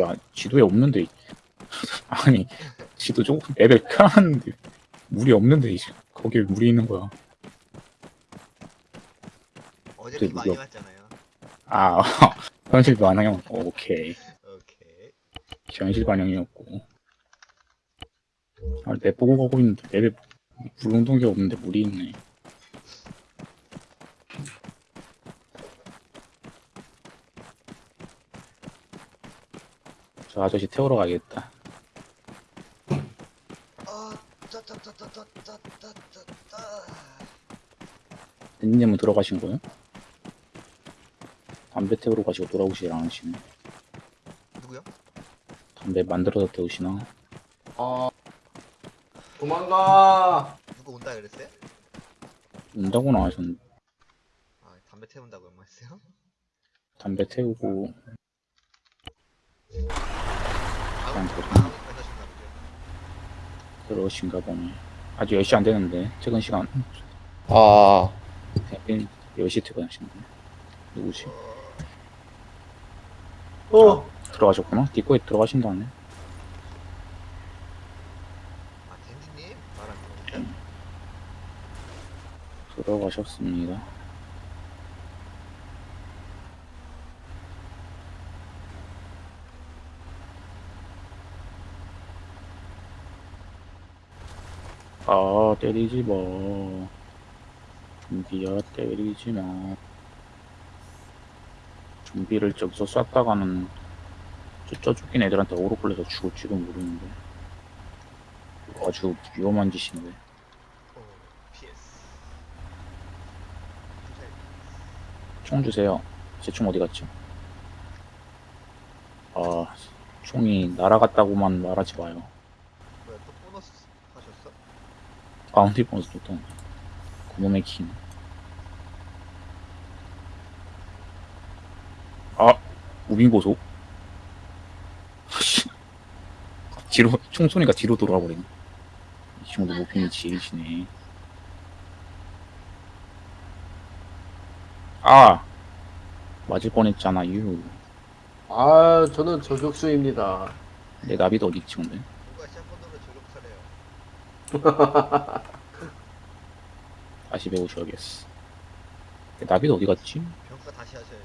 야, 지도에 없는데. 아니, 지도 조금 맵에 켜놨는데 물이 없는데 이제 거기에 물이 있는 거야. 어제 많이 왔잖아요. 아, 현실 반영형. 오케이. 오케이. 현실 반영이었고. 아, 맵 보고 가고 있는데 맵에 물운동기 없는데 물이 있네. 아저씨 태우러 가겠다. 댄님은 들어가신 거예요? 담배 태우러 가시고 돌아오시지 않으시네. 누구요? 담배 만들어서 태우시나? 아 도망가. 누구 온다 그랬어요? 온다고는 안 하셨는데. 아 담배 태운다고 연말했어요? 담배 태우고 그냥 아무 들어 아무 가셨나 보죠. 그러신가 보네. 아직 10시 안 되는데 퇴근 시간 아, 10시 퇴근하시는데 누구지? 어 들어가셨구나? 뒷거에 들어가신다네. 아, 댄디님 거죠? 들어가셨습니다. 아, 때리지 마. 준비야, 때리지 마. 준비를 저기서 쐈다가는 저, 저 쫓긴 애들한테 오로 끌려서 죽을지도 모르는데. 아주 위험한 짓인데. 총 주세요. 제 총 어디 갔죠? 아, 총이 날아갔다고만 말하지 마요. 뭐야, 또 보너스 하셨어? bounty 보너스 또 그놈의 king. 아, moving. 씨. 뒤로 총소리가 뒤로 돌아와 버리네. 이 친구도 무빙이 지리시네. 아, 맞을 뻔했잖아 유. 아 저는 저격수입니다 내 나비도 어디 있지 근데? 누가 샷건으로 저격사래요? 다시 배우셔야겠어. 내 나비도 어디 갔지? 평가 다시 하셔야지.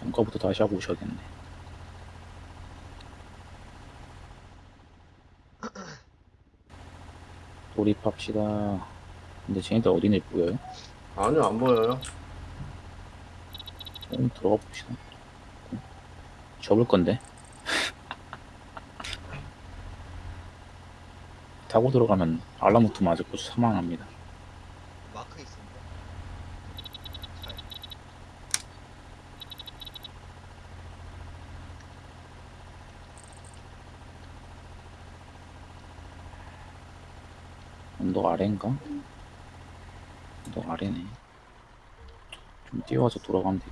평가부터 다시 하고 오셔야겠네. 돌입합시다. 근데 쟤네들 어디에 보여요? 아니요 안 보여요 좀 들어가 봅시다. 접을 건데. 타고 들어가면 알라무트 맞고 사망합니다. 마크 있습니다. 언덕 아래인가? 언덕 아래네. 좀 뛰어와서 돌아가면 돼.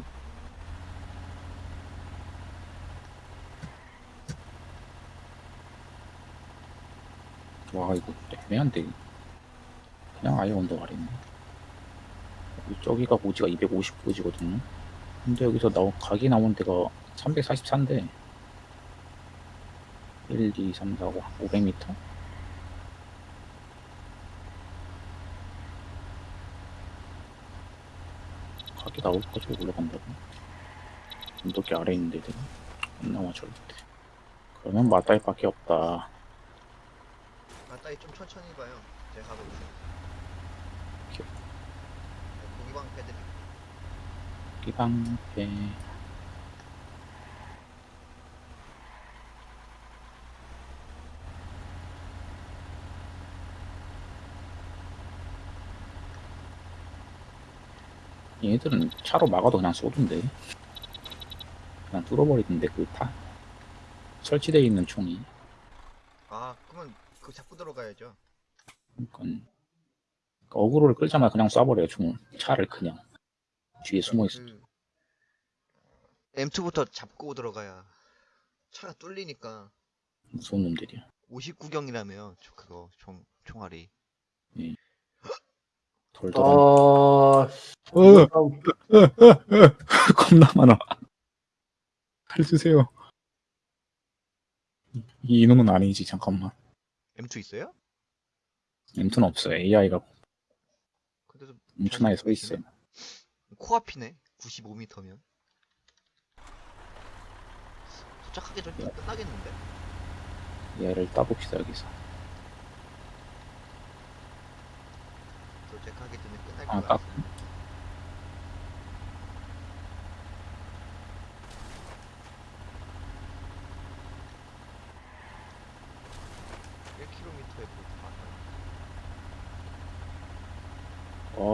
와 이거 애매한데 그냥 아예 언덕 아래네. 저기가 고지가 250고지거든요. 근데 여기서 나오, 각이 나온 데가 344인데 1, 2, 3, 4, 5, 500m? 각이 나올 거지 올라간다고 언덕이 아래 있는 데들 안 나와 절대 그러면 맞다이 밖에 없다 맞다이 좀 천천히 봐요. 제가 가고 있어요. 오케이. 네, 고기방 패드립. 이방패 얘들은 차로 막아도 그냥 쏘던데 그냥 뚫어버리던데 그 타 설치되어 있는 총이 아, 그거 잡고 들어가야죠. 그러니까 그러니까 어그로를 끌자마자 그냥 쏴버려요 총을 차를 그냥. 뒤에 숨어 있어 그 M2부터 잡고 들어가야 차가 뚫리니까 무서운 놈들이야. 59경이라며 그거 총 총알이. 덜덜한 아 어, 겁나 많아. 할 주세요. 이 인원은 아니지 잠깐만 M2 있어요? M2는 없어요. AI가 근데도 뭉쳐나에 서 있어요. 코앞이네. 95m면. 도착하기 전에 끝나겠는데? 얘를 따봅시다 여기서. 도착하기 전에 끝날 아, 것 딱. 같아 몇 킬로미터에 볼트 많아요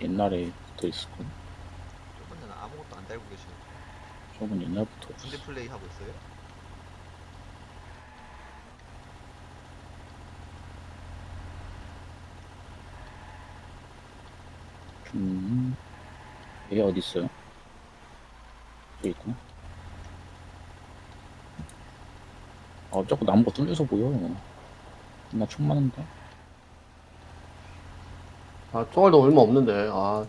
옛날에 붙어 있었고 저번에는 아무것도 안 달고 계시는 저건 옛날부터 군대 플레이 하고 있어요? 음, 얘 어디 있어요? 여기 있구나. 아, 자꾸 나무가 뚫려서 보여. 나총 많은데. 아 총알도 얼마 없는데 아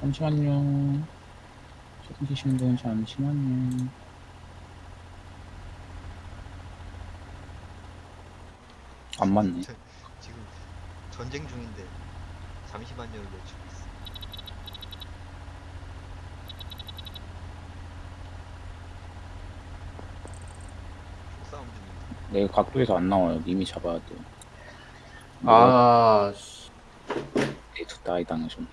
잠시만요. 조금 계신 분 잠시만요. 안 맞네. 저- 지금 전쟁 중인데 잠시만요를 외치고 있어 속싸움 중인데 내 각도에서 안 나와요. 님이 잡아야 돼. 아, 씨. 데이트 다이 당하셨네.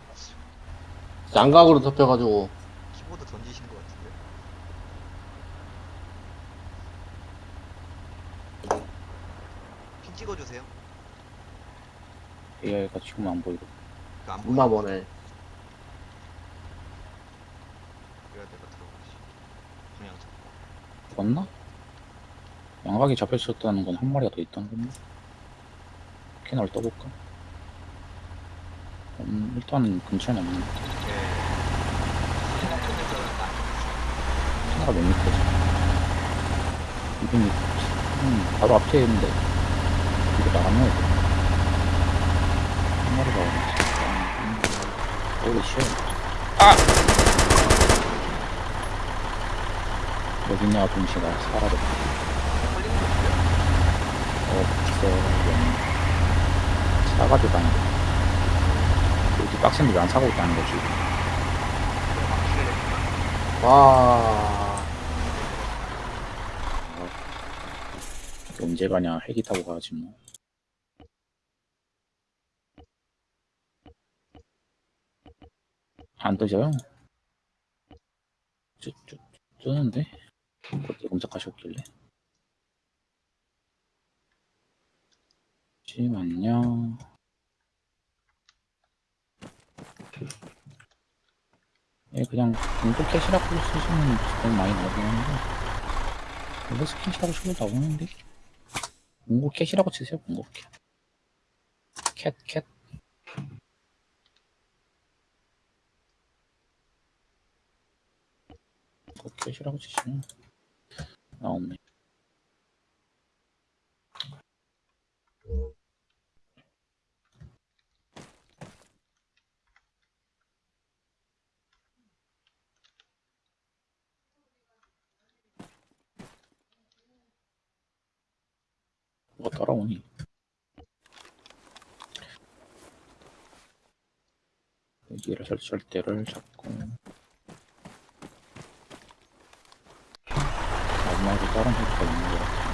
양각으로 덮여가지고 키보드 던지신 것 같은데 핀 찍어주세요 AI가 지금 안 보이고. 그안 보이면 머네 그래야 내가 들어가지 그냥 잡고 죽었나? 양각이 잡혔었다는 건 한 마리가 더 있다는 건데. 캐널 떠볼까? 음, 일단 근처에는 없는 것 같아. 나 캐널가 몇 미터지? 200m. 음, 바로 앞에 있는데. 이거 나가면 돼. 한 마리가 어디 쉬어. 아! 여기냐, 동시가 사라졌다. 없어. 싸가지고 다니는 거. 이렇게 빡센데 왜안 사고 있다는 거지. 와 언제 가냐, 헬기 타고 가야지 뭐. 안 뜨져요? 뜨, 뜨, 뜨는데? 그때 검색하셨길래. 잠시만요. 예, 그냥 공포 캐시라고 쓰시면 돈 많이 나오긴 하는데 공포 스킨이라고 치고 나오는데 공포 캐시라고 치세요 공포 캐 캣, 캣. 공포 캐시라고 치시면 나오네 뭐가 따라오니. 여기를 설치할 때를 잡고. 마지막에 다른 획기가 있는 것 같아요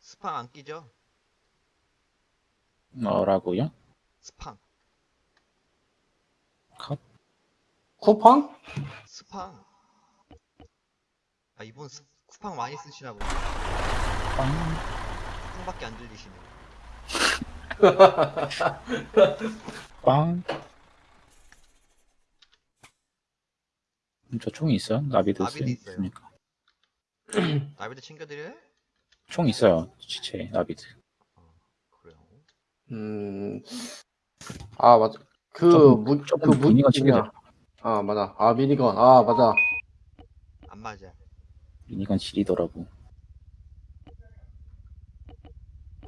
스팡 안 끼죠? 뭐라고요? 스팡 컷 쿠팡? 스팡. 아 이분 스, 쿠팡 많이 쓰시나 보네. 빵. 쿠팡밖에 안 들리시네. 빵. 음, 저 총이 있어요? 나비드 쓰- 있어요. 쓰니까. 나비도 챙겨드려요? 총 있어요. 지체 나비드. 그래요. 음, 아, 맞아. 그, 조금- 무, 그 조금 무, 미니건 뭐냐. 챙겨줘. 아, 맞아. 아, 미니건. 아, 맞아. 안 맞아. 미니건 지리더라고.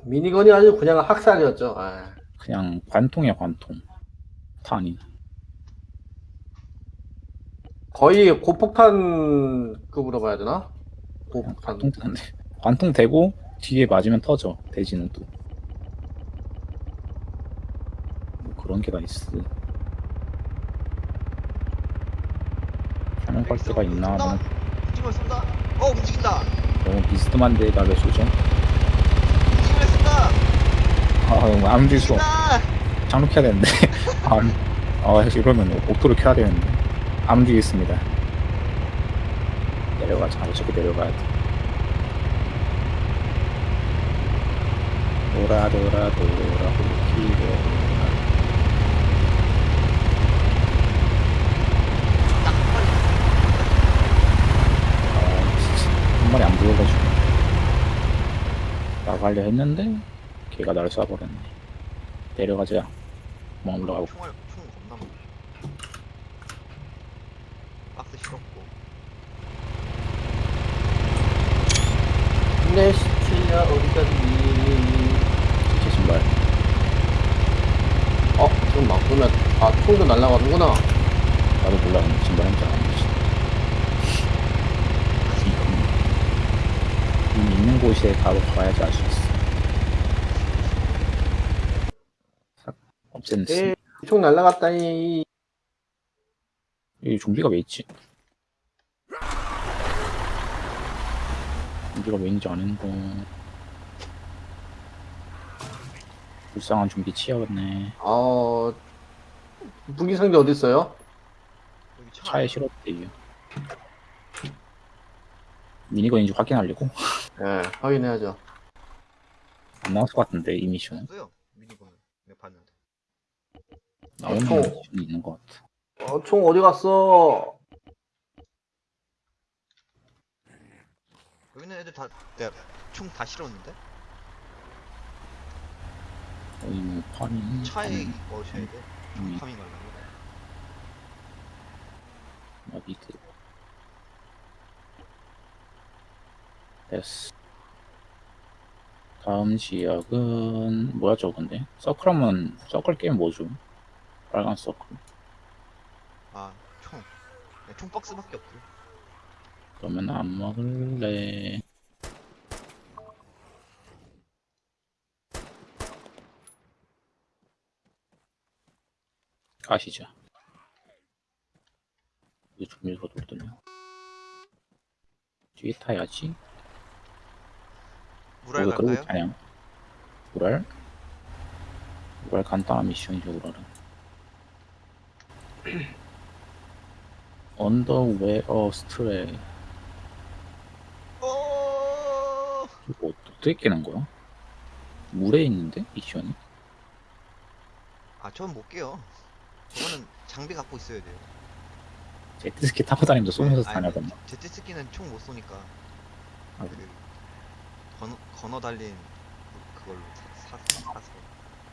미니건이 아주 그냥 학살이었죠. 아, 그냥 관통이야 관통. 탄이. 거의 고폭탄급으로 봐야 되나? 고폭탄. 관통 되는데. 관통 되고 뒤에 맞으면 터져. 대지는 또. 뭐 그런 게 다 있어. 갈 때가 있나? 쏜다? 하면 움직이면 쏜다. 어 움직인다. 너무 비스듬한데 나왜 쏘죠? 움직이면 쏜다. 아, 너무 안 움직일 수. 장로 켜야 되는데. 아, 아, 이러면 옥토를 켜야 되는데. 안 움직이겠습니다. 내려가자. 어차피 내려가야 돼. 돌아, 돌아, 돌아. 아, 진짜. 한 마리 안 보여가지고. 나가려 했는데, 걔가 나를 쏴버렸네. 내려가자. 뭐 올라가고. 총알 총 겁나 많아. 박스 실었고. 내 시체야, 어디 갔니? 제 신발. 어, 지금 막 보면, 아, 총도 날라가는구나. 나도 몰라. 근데 신발 한줄 아는지. 이미 있는 곳에 바로 가야지 알 수 있어. 싹 없앴네. 에, 총 날라갔다니. 여기 좀비가 왜 있지? 좀비가 왜 있는지 아는 거. 불쌍한 좀비 치야겠네. 어, 무기 상자 어디 있어요? 여기 차 차에 실었대요. 미니건인지 확인하려고? 예, 확인해야죠. 안 나왔을 것 같은데 이 미션은 없어요. 미니건을 내가 봤는데. 나오는 총. 미션이 있는 것 같아. 어, 총 어디 갔어? 여기는 애들 다 내가 총 다 실었는데 뭐 파밍 차에 넣으셔야 돼. 음. 파밍 가려고. 나비드 됐어 다음 지역은 뭐야 저건데 서클하면 서클 게임 뭐죠 빨간 서클 아 총. 그냥 총 박스밖에 없고. 그러면 안 먹을래 가시죠 이거 좀비가 돌더냐 뒤에 타야지 무랄 왜 그러고? 있다냐 우랄? 우랄 간단한 미션이죠 우랄은 언더웨어 스트레 어. 이거 어떻게 깨는 거야? 물에 있는데 미션이? 아, 전 못 깨요. 저거는 장비 갖고 있어야 돼요. 제트스키 타고 다니면서 쏘면서 아니, 다녀던데 제트스키는 총 못 쏘니까 아, 그 건어, 건어 달린 그걸로 사, 사, 사서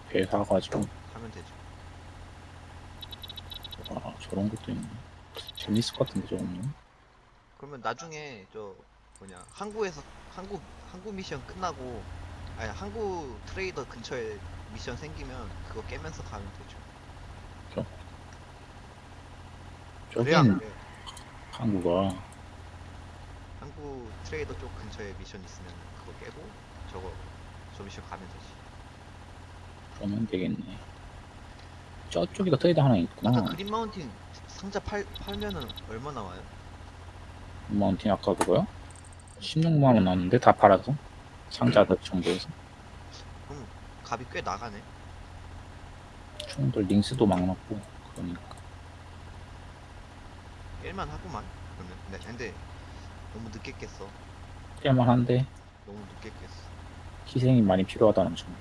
배 사가지고 하면 되죠. 아 저런 것도 있네 재밌을 것 같은데 저거는 그러면 나중에 저 뭐냐 항구에서 항구 항구 미션 끝나고 아니 항구 트레이더 근처에 미션 생기면 그거 깨면서 가면 되죠. 저긴 돼. 한국어 항구 트레이더 쪽 근처에 미션 있으면 그거 깨고 저거 저 미션 가면 되지. 그러면 되겠네 저쪽에도 트레이드 하나 있구나 그린 마운틴 상자 팔 팔면은 얼마 나와요? 마운틴 아까 그거요? 16만원 나왔는데 다 팔아서 상자 그 정도에서 값이 꽤 나가네. 총들 링스도 막 넣고 그러니까 깰만 하구만. 그러면. 근데, 근데 너무 늦게 깼어. 깰만한데 너무 늦게 깼어. 희생이 많이 필요하다는 점.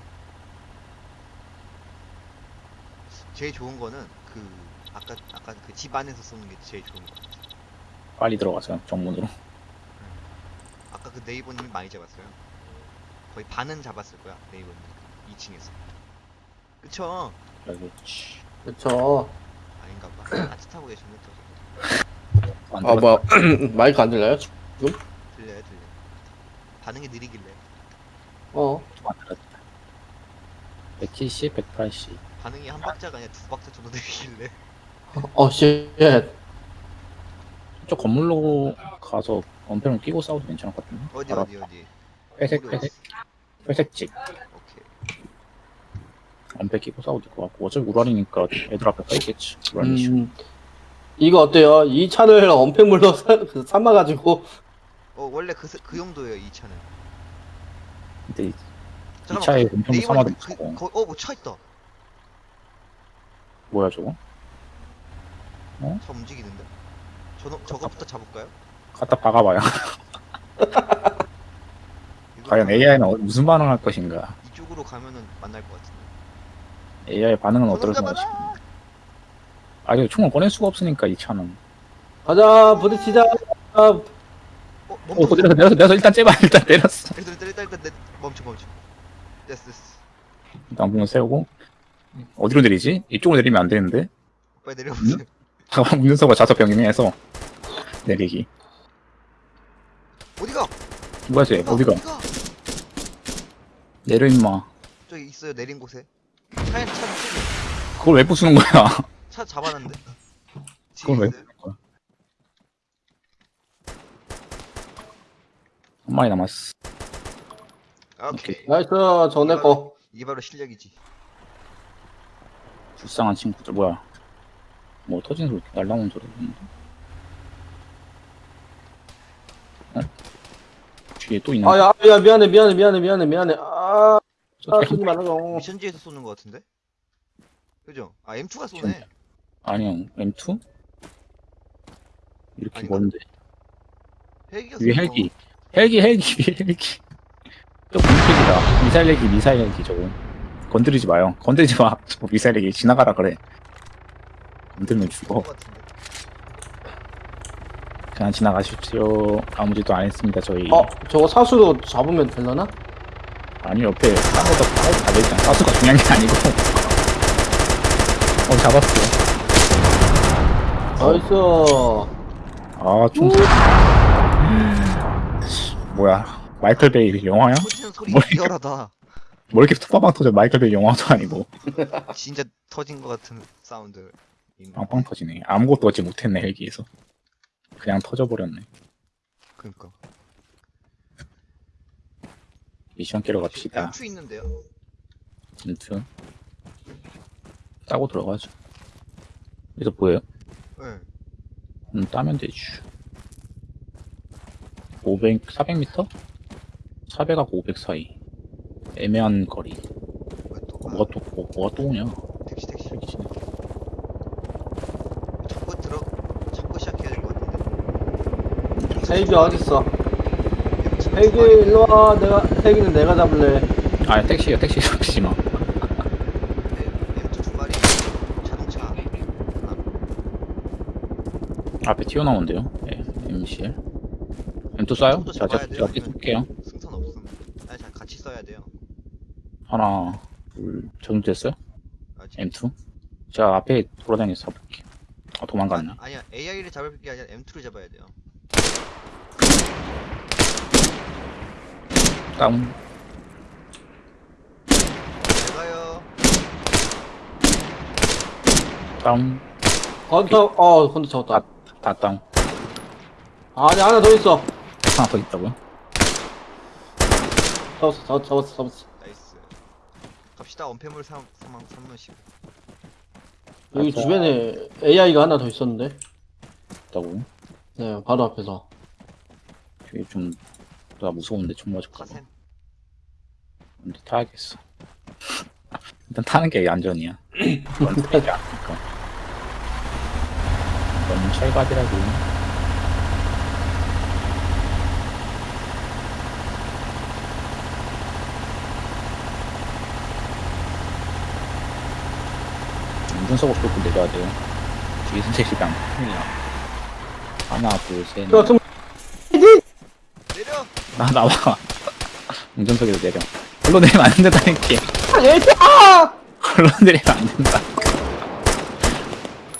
제일 좋은 거는 그 아까 아까 그 집 안에서 쏘는 게 제일 좋은 거. 같아 빨리 들어가서 정문으로. 아까 그 네이버님이 많이 잡았어요. 거의 반은 잡았을 거야 네이버님. 2층에서. 그쵸? 여기지. 그쵸. 아닌가 봐. 아치 타고 계셨네 또 안 아. 뭐야. 마이크 안 들려요? 들려요 들려 반응이 느리길래 어. 안 들었다. 170, 180. 반응이 한 박자가 아니라 두 박자 정도 느리길래 어, shit. 저 건물로 가서 엄폐를 끼고 싸워도 괜찮을 것 같은데. 어디 어디 어디 회색, 회색, 회색집. 오케이 엄폐 끼고 싸워도 될 것 같고. 어차피 우랄이니까 애들 앞에 서 있겠지. 우랄 이슈. 음, 이거 어때요? 이 차를 엄폐물로 사, 그 삼아가지고 어 원래 그, 스- 그 용도예요 이 차는 근데 이 잠깐만, 차에 네이버님 삼아도 그, 무서워. 거, 어뭐 차 있다 뭐야 저거? 차 움직이는데 저, 저거부터 잡을까요? 갖다 박아봐요. 이거 과연 AI는 무슨 반응할 것인가? 이쪽으로 가면은 만날 것 같은데 AI 반응은 저놈 어떨까? 잡아라! 아, 이거 총을 꺼낼 수가 없으니까 이 차는. 가자 부딪히자. 아, 어 어, 멈춰 내려서 내려서 내려서 일단 째봐 일단 내렸어. 일단 일단 일단 일단 내- 멈춰 멈춰 됐어 됐어 일단 문을 세우고 어디로 내리지? 이쪽으로 내리면 안 되는데. 빨리 내려보세요 잠깐 문서가 좌석 병행해서 내리기. 어디가? 뭐야 쟤? 어디가? 내려 임마. 저기 있어요 내린 곳에 차에 차 차, 그걸 왜 부수는 거야? 차 잡아놨는데 그걸 왜? 부수는 거야? 한 마리 남았어. 오케이 nice. 저 내 거. 이게 바로 실력이지 불쌍한 친구들 뭐야? 뭐 터진 소리 날라오는 소리? 어? 뒤에 또 있는 아, 야, 야, 미안해, 미안해, 미안해, 미안해, 미안해. 아, 아, 쓰지 말아요. 미션지에서 쏘는 것 같은데? 그죠? 아 M2가 쏘네 아니요 M2? 이렇게 아닌가? 먼데? 헬기가 위에 헬기. 헬기 헬기 위에 헬기. 저 공격이다. 미사일 헬기 미사일 헬기 저거. 건드리지 마요. 건드리지 마. 미사일 헬기. 지나가라 그래. 건들면 죽어. 그냥 지나가십시오. 아무 짓도 안 했습니다 저희. 어, 저거 사수로 잡으면 되려나? 아니 옆에 딴거도 사수 달려있잖아. 사수가 중요한 게 아니고. 어 잡았어 nice. 아 총 뭐야? 마이클 베이 영화야? 터지는 소리 뭘 리얼하다. 뭐 이렇게 툭방방 터져? 마이클 베이 영화도 아니고. 진짜 터진 것 같은 사운드. 빵빵 터지네. 아무것도 얻지 못했네 헬기에서. 그냥 터져버렸네. 그니까. 미션 깨러 갑시다. M2 있는데요? 진트 따고 들어가죠. 여기서 뭐예요? 네. 음, 따면 되지 500, 400m? 400하고 500 사이 애매한 거리 또? 뭐가 또 뭐, 뭐가 또 오냐 택시 택시 헬기지. 잡고 들어 잡고 시작해야 될 것 같은데 헬기 어딨어? M2 헬기 일로 와. 내가 헬기는 내가 잡을래. 아 택시야 택시 잡히지마 M2 두 마리 자동차 하나 앞에 튀어나오는데요? 네, MCL M2 쏴요? 또 자, 제가? 제가 쏠게요. 승산 없음. 아니 자 같이 써야 돼요. 하나 둘 적용됐어요? 아직 M2? 제가 앞에 돌아다니면서 잡을게요. 아 도망갔네. 아, 아니야 AI를 잡을 게 아니라 M2를 잡아야 돼요. 다운. 잘 가요. 다운. 건터, 어, 건터 잡았다. 다 다운 아니, 하나 더 있어. 하나 더 있다고요? 잡았어, 잡았어, 잡았어, 잡았어. 나이스 갑시다 원패물 3, 3만 3만씩 여기 맞아. 주변에 AI가 하나 더 있었는데. 있다고요? 네, 바로 앞에서. 되게 좀나 무서운데 총 맞을까 봐 카센 근데 타야겠어 일단 타는 게 안전이야 그건 타지 않으니까 너무 찰가지라고. 운전석으로 뚫고 내려야 돼요. 뒤에 선생님이랑 큰일 나. 하나, 둘, 셋. 저, 좀, 내려! 나, 나와. 운전석에서 내려. 걸로 내리면 안 된다니까. 아! 걸로 내리면 안 된다.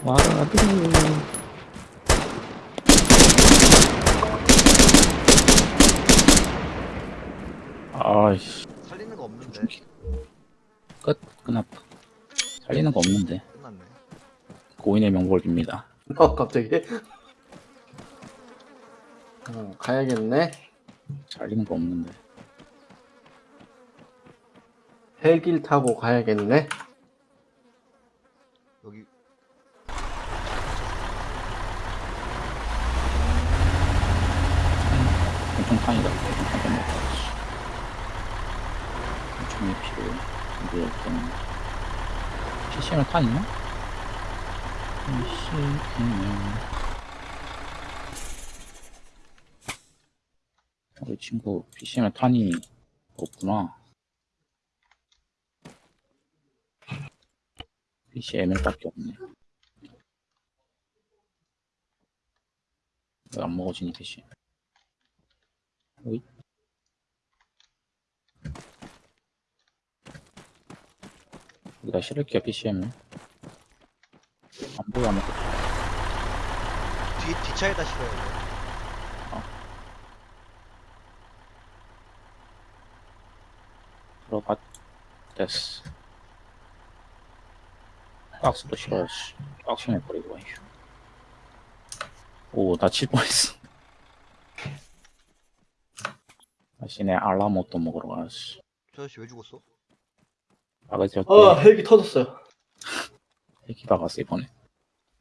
와드 아이씨. 살리는 거 없는데. 끝, 끝났다. 살리는 거 없는데. 끝났네. 고인의 명복을 빕니다. 어, 갑자기. 어, 가야겠네. 살리는 거 없는데. 헬기를 타고 가야겠네. 여기 엄청 탄이다. 엄청 먹다. 엄청 필요. 이거 일단 PCM을 탄 있나? PCM. 우리 친구 PCM에 탄이 없구나. PCML밖에 없네. 왜 안 먹어지니 PC? 어이? 여기다 실을게요 PCM을. 안 보여 아무것도. 뒤 뒷차에다 실어야 돼. 들어가 됐어 박스도 싫어야지 박스는 버리고 와 오나 칠 뻔했어 다시 내 알라모또 먹으러 가야지 저 아저씨 왜 죽었어? 아가씨 어, 어때? 헬기 터졌어요. 핵이 박았어 이번에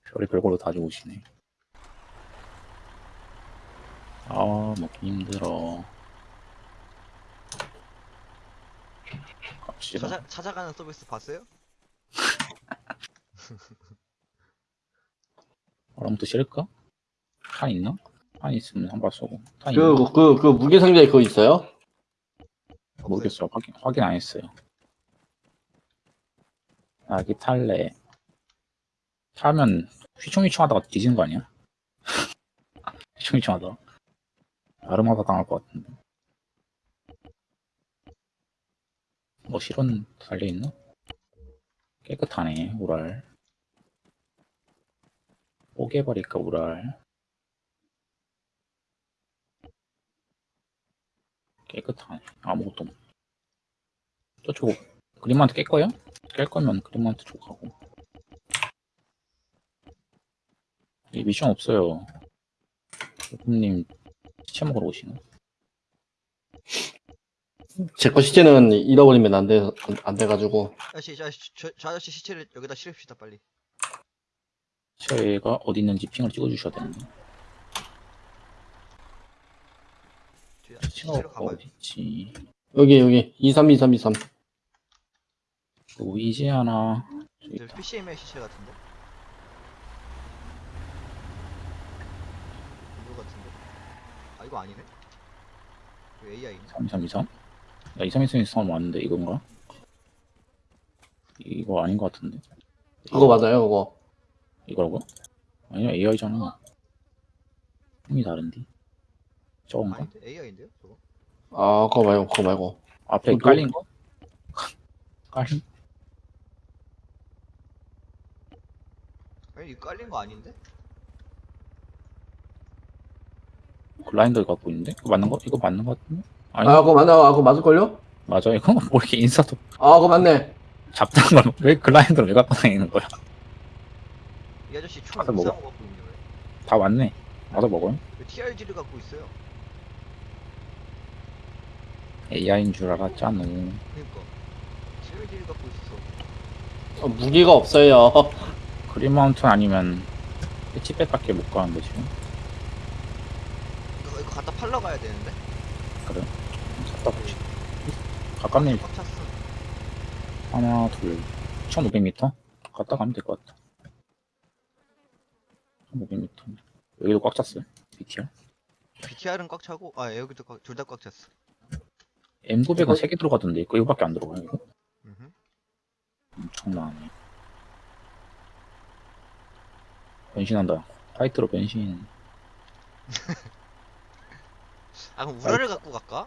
별이 별걸로 다 죽으시네 아 먹기 힘들어 갑시다 찾아, 찾아가는 서비스 봤어요? 바람부터 실을까? 탄 있나? 탄 있으면 한 발 쏘고 탄 그, 있나? 그, 그 무게상자에 그거 있어요? 모르겠어 확인, 확인 안 했어요 아기 탈래. 타면 휘청휘청하다가 뒤지는 거 아니야? 휘청휘청하다 아름하다 당할 것 같은데. 뭐 실은 달려있나? 깨끗하네 우랄. 뽀개버릴까 우랄. 깨끗하네. 아무것도 저쪽 그림한테 깰 거예요? 깰 거면 그림한테 줘 가고 이 미션 없어요 님 시체 먹으러 오시나? 제거 시체는 잃어버리면 안 돼, 안 돼가지고. 아저씨 저, 아저씨, 저, 저 아저씨 시체를 여기다 실읍시다 빨리. 시체가 어디 있는지 핑을 찍어주셔야 되는데 시체가 가봐요. 어디 있지 여기, 여기. 232323. 보이지 않아 저기 저 있다 PCM의 시체 같은데? 이거 같은데? 아 이거 아니네? 이거 AI네? 3323? 야 2323 왔는데 이건가? 이거 아닌 것 같은데 그거 맞아요, 그거. 이거라고? 아니야 AI잖아 힘이 다른데 저건가? 아닌데? AI인데요? 저거? 아, 그거 말고, 그거 말고. 앞에 깔린 거? 깔린? 아니 이거 깔린 거 아닌데? 글라인더 갖고 있는데? 이거 맞는 거? 이거 맞는 거 같은데? 아니 아, 그거 맞나? 아, 그거 맞을걸요? 맞아 이거 뭐 이렇게 인사도 아, 그거 맞네. 잡다한 걸왜 글라인더를 왜 갖고 다니는 거야? 이 아저씨 총 가서. 이상한 거 갖고 있네 왜? 다 왔네 와서 먹어요? 왜 TRG를 갖고 있어요? AI인 줄 알았잖아 그니까 TRG를 갖고 있어 어, 무기가 없어요. 그린 마운트 아니면 치백밖에 못 가는데 지금 이거, 이거 갖다 팔러 가야 되는데? 그래 갖다 보지 가깝네 꽉 찼어 하나 둘 1500m 갔다 가면 될 것 같다 500m. 여기도 꽉 찼어요. BTR. BTR은 꽉 차고 아 여기도 둘 다 꽉 찼어. M900은 3개 들어가던데 이거 이거밖에 안 들어가요 이거? 음흠. 엄청나네. 변신한다. 파이트로 변신. 아 그럼 우라를 갖고 갈까?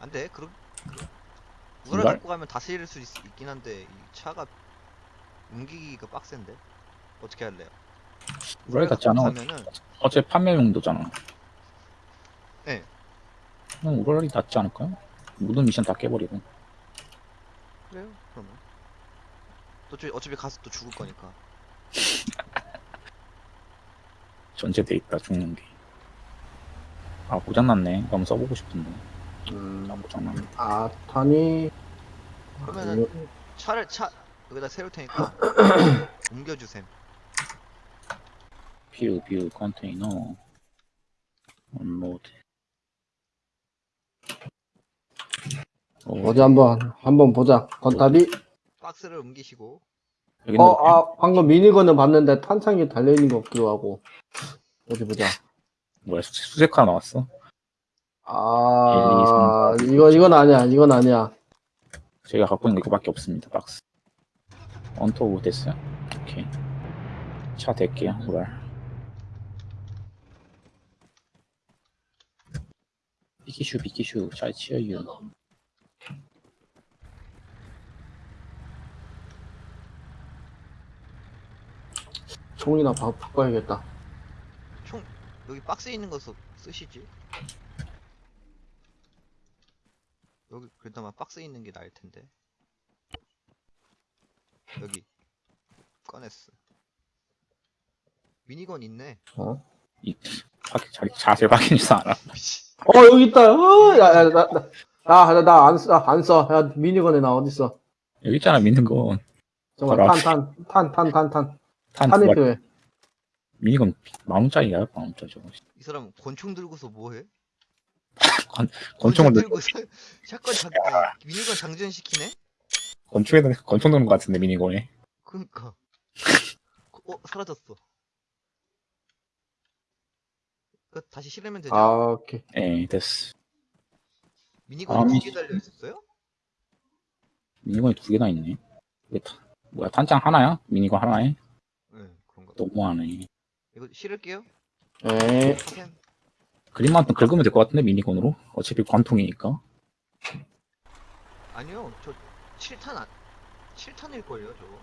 안돼. 그럼 그럼- 우라 우랄? 갖고 가면 다스릴 수 있, 있긴 한데 이 차가 옮기기가 빡센데. 어떻게 할래요? 우라이 같지 않아? 가면은 어차피 판매 용도잖아. 네. 그냥 우라이 낫지 않을까요? 모든 미션 다 깨버리고. 그래요? 그러면 또 어차피 가서 또 죽을 거니까. 전제돼 있다 죽는 게. 아 고장났네. 이거 한번 써보고 싶은데. 음, 아 고장났네. 아탄이 그러면은 차를 차 여기다 세울 테니까 옮겨주셈. 뷰, 뷰, 컨테이너. 업로드. 어, 어디 한번 한번 보자. 건탑이 박스를 옮기시고 어, 아, 방금 미니건은 봤는데 탄창이 달려있는 것 같기도 하고. 어디 보자. 뭐야 수, 수색화 나왔어? 아, 1, 2, 3, 4, 이거, 이건 아니야. 이건 아니야. 제가 갖고 있는 거 이거밖에 없습니다. 박스. 언토 됐어요? 오케이. 차 댈게요. 뭐야. 비키슈 비키슈 잘 치어유. 총이나 바, 바꿔야겠다. 총 여기 박스에 있는 거 써- 쓰시지? 여기 그나마 박스에 있는 게 나을 텐데. 여기 꺼냈어. 미니건 있네. 어? 이 확- 자, 자세 확인해서 알아. 어, 여기 있다. 어, 야, 야, 나, 나, 나, 나, 안 써, 안 써. 야, 미니건에 나 어딨어. 여기 있잖아 거. 정말 바로 탄, 탄, 탄, 탄, 탄, 탄. 탄 탄이 두 필요해. 미니건 만 원짜리야, 만 원짜리 저거. 이 사람 권총 들고서 뭐해? 권총을 들, 들고 사- 샷건 장 아니, 미니건 장전시키네? 권총에 권총 드는 것 같은데 미니건에. 그니까. 어 사라졌어. 그 다시 실으면 되죠? 아, 오케이. 예, 됐어. 미니건이 아, 두개 달려 있었어요? 미니건이 두 개나 있네. 뭐야 탄창 하나야? 미니건 하나에? 네 그런가. 너무하네. 이거 실을게요. 에, 하셈. 그림만큼 긁으면 될 것 같은데 미니건으로? 어차피 관통이니까. 아니요 저 7탄 안 7탄일걸요 저거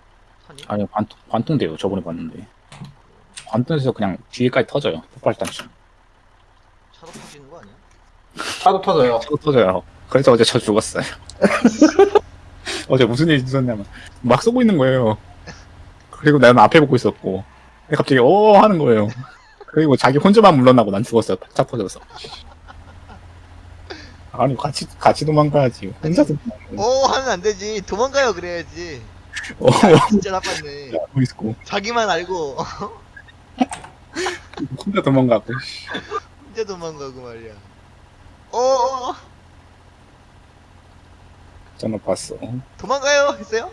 탄이? 아니 관통 관통돼요. 저번에 봤는데. 관통에서 그냥 뒤에까지 터져요. 폭발탄처럼. 차로 터지는 거 아니야? 차도 터져요. 차고 터져요. 그래서 어제 저 죽었어요. 어제 무슨 일이 있었냐면 막 쏘고 있는 거예요. 그리고 나는 앞에 보고 있었고 갑자기 어 하는 거예요. 그리고 자기 혼자만 물러나고 난 죽었어요. 차 터져서. 아니 같이 같이 도망가야지. 혼자서 오 하면 안 되지 도망가요 그래야지 어 진짜 나빴네 알고 있고 자기만 알고 혼자 도망가고. 혼자 도망가고 말이야 어 저는 봤어. 도망가요 했어요?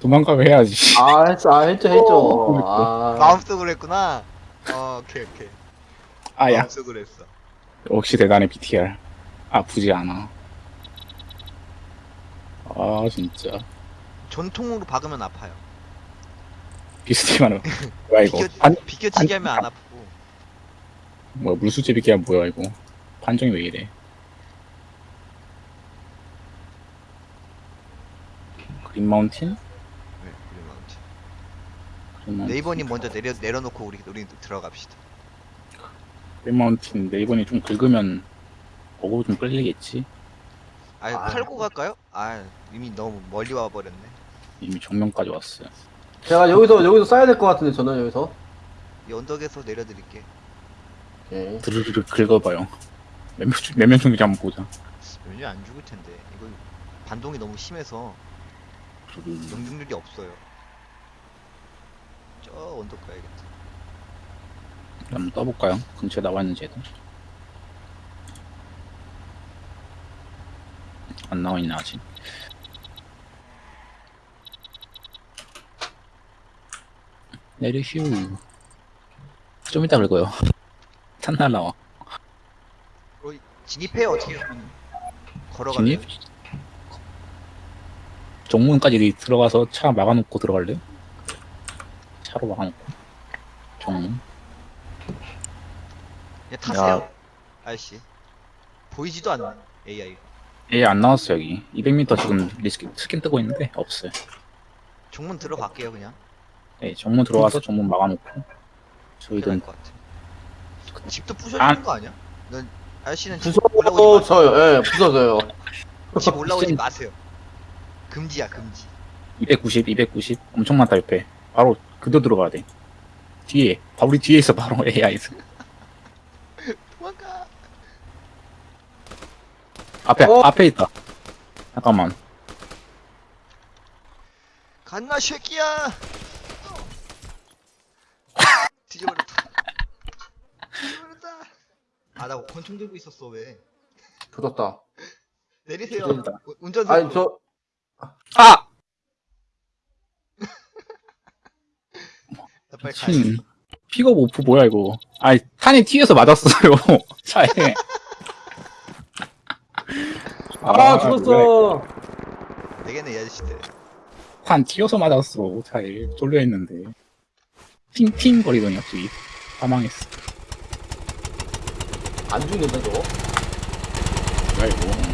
도망가고 해야지. 아, 했어, 아, 했죠, 했죠. 어, 아, 마음속으로 했구나 어 오케이 오케이 아야 마음속으로 했어 역시 대단해 BTR. 아프지 않아. 아 진짜 전통으로 박으면 아파요 비슷히만 해. 뭐야 이거? 비껴, 판 비껴치기 하면 안 아프고 뭐야 물수제 비기야 뭐야 이거? 판정이 왜 이래? 그린 마운틴? 네, 그래, 마운틴. 그린 마운틴. 네이버님 먼저 내려 내려놓고 우리 우리 들어갑시다 그린 마운틴 네이버니 좀 긁으면 보고 좀 끌리겠지. 아 아. 팔고 갈까요? 아 이미 너무 멀리 와 버렸네 이미 정면까지 왔어요. 제가 여기서, 여기서 써야 될 것 같은데, 저는 여기서. 이 언덕에서 내려드릴게 오케이. 드르르르 긁어봐요. 몇명 몇명 중인지 한번 보자. 연료 안 죽을 텐데 이거 반동이 너무 심해서. 영등률이 없어요 저 언덕 가야겠다 한번 떠볼까요? 근처에 나와 있는지 애들. 안 나와 있네 아직. 내리슈. 좀 이따 긁어요. 탄날 나와. 어, 진입해요 어떻게 걸어가면 진입? 정문까지 들어가서 차 막아놓고 들어갈래요? 차로 막아놓고. 정문. 예, 타세요 아저씨 보이지도 않네 AI 예, 안 나왔어, 여기. 200m 지금 리스킨, 스킨 뜨고 있는데, 없어요. 정문 들어갈게요 그냥 예, 정문 들어와서 정문 막아놓고. 저희는 될것 같아 집도 부셔지는 거 아니야? 넌 아저씨는 집 올라오지 마세요 부서져요. 예, 부서져요. 집 올라오지 마세요 금지야 금지 290, 290. 엄청 많다, 옆에. 바로 그대로 들어가야 돼. 뒤에. 바 우리 뒤에 있어, 바로 AI에서. 도망가 앞에, 어? 앞에 있다. 잠깐만. 갔나 새끼야 뒤져버렸다 뒤져버렸다 아 나 권총 들고 있었어 왜 부졌다. 내리세요 운전석 아니, 저, 아! 빨리 가야 친. 픽업 오프 뭐야, 이거. 아니, 탄이 튀어서 맞았어요. 차에. 아, 죽었어. 되겠네 이 아저씨들 탄 튀어서 맞았어. 차에. 쏠려있는데. 팅팅 거리더니 갑자기. 사망했어. 안 죽는다, 저거. 뭐야, 이거.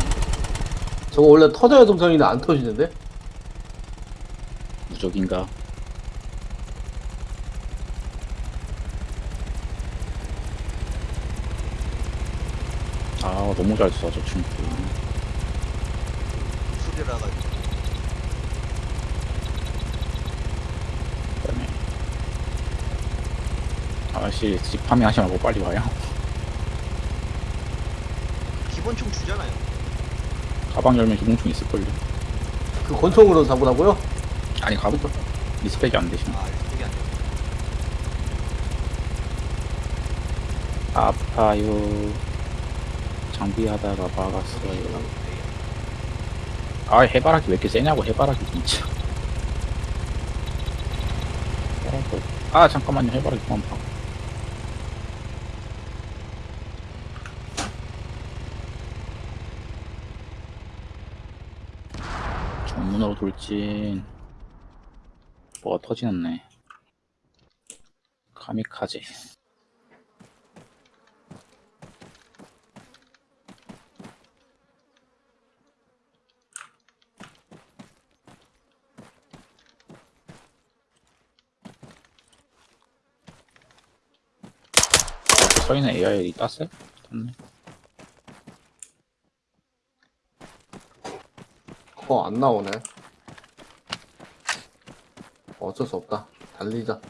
저거 원래 터져야 동성인데 안 터지는데? 무적인가? 아, 너무 잘 쏴, 저 친구. 소리라 가지고 그다음에 아저씨 집 파밍하지 말고 빨리 와요. 기본총 주잖아요 가방 열면 기동총 있을걸요. 그 권총으로 잡으라고요? 아니 가방 리스펙이 안 되시나? 아 이게 안 돼. 아파요. 장비하다가 막았어요. 아 해바라기 왜 이렇게 세냐고 해바라기 진짜. 아 잠깐만요 해바라기 그만 봐. 정문으로 돌진. 뭐가 터지는네. 카미카제. 저희는 AI 땄어요? 땄네. 어, 안 나오네. 어쩔 수 없다. 달리자.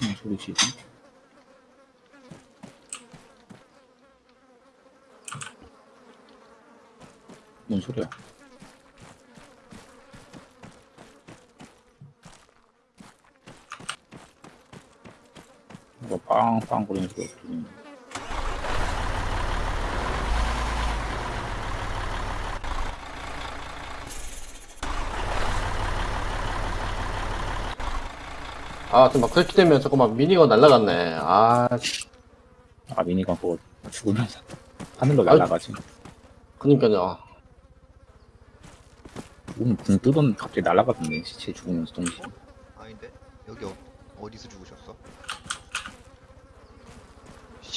무슨 소리지? 뭔 소리야? 뭐 빵빵 거리는 소리가 들리네. 아, 지금 막 그렇게 되면 잠깐만 미니건 날라갔네. 아, 아 미니건 그거 죽으면서 하늘로 아이. 날아가지. 그니까요. 죽으면 붕 뜨던 갑자기 날아가던데 시체 죽으면서 동시에. 아닌데 여기 어, 어디서 죽으셨어?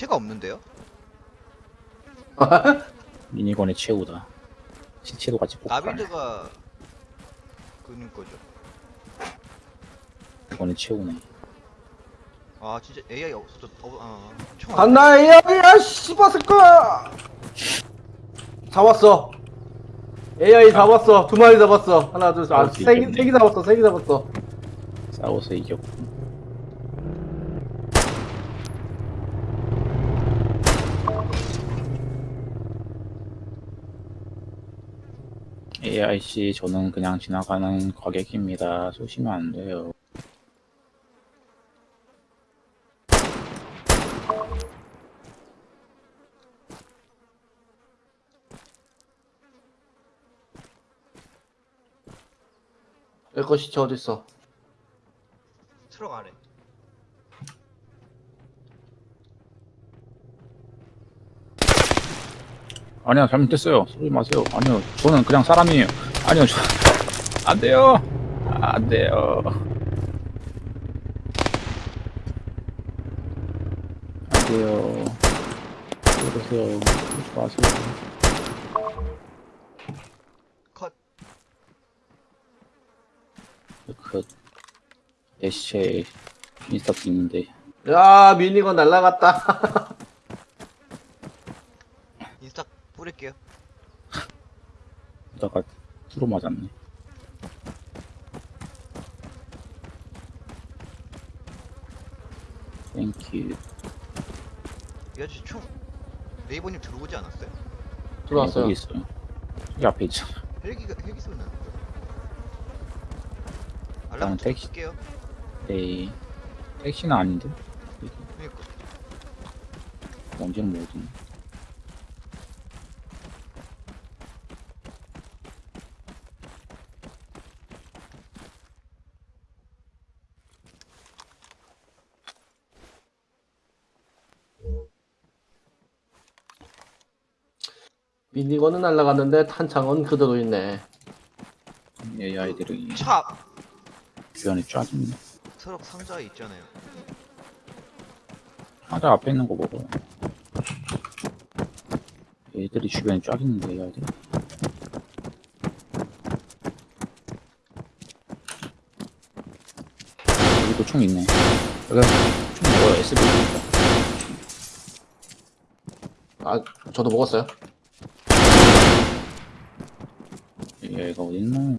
시체가 없는데요? 미니건의 최후다. 시체도 같이 폭발. 나비드가 그는 거죠. 이거는 최후네. 아 진짜 AI 없어졌. 어, 아, 총 간다, 야, 야, 씨바스까! 잡았어. AI 잡았어. 두 마리 잡았어. 하나, 둘, 셋. 아, 아, 세, 개- 잡았어. 세 개 잡았어. 싸워서 이겼고. AIC 저는 그냥 지나가는 과객입니다. 쏘시면 안 돼요. 내 것이 저 어딨어? 트럭 안에 아니요 잘못됐어요. 쏘지 마세요. 아니요 저는 그냥 사람이에요. 아니요 저... 안 돼요. 안 돼요. 안 돼요. 그러세요. 그러지 마세요. 컷. 그내 시체에 인스타 있는데. 야 미니건 날라갔다. 인스타 뿌릴게요. 그러다가 프로 맞았네. 땡큐. 이 아저씨 총 네이버님 들어오지 않았어요? 들어왔어요. 여기 있어요. 여기 앞에 있잖아. 헬기가 헬기 소리 알람 택시. 네. 택시는 아닌데? 그니까. 뭔지는 모르겠네 미니건은 날라갔는데 탄창은 그대로 있네. AI들이 차! 주변에 쫙 있네. 트럭 상자에 있잖아요. 하자 앞에 있는 거 먹어요 얘들이 주변에 쫙 있는데 AI들 여기도 총 있네. 여기 총 먹어요 SB 아 저도 먹었어요. 얘가 어딨나?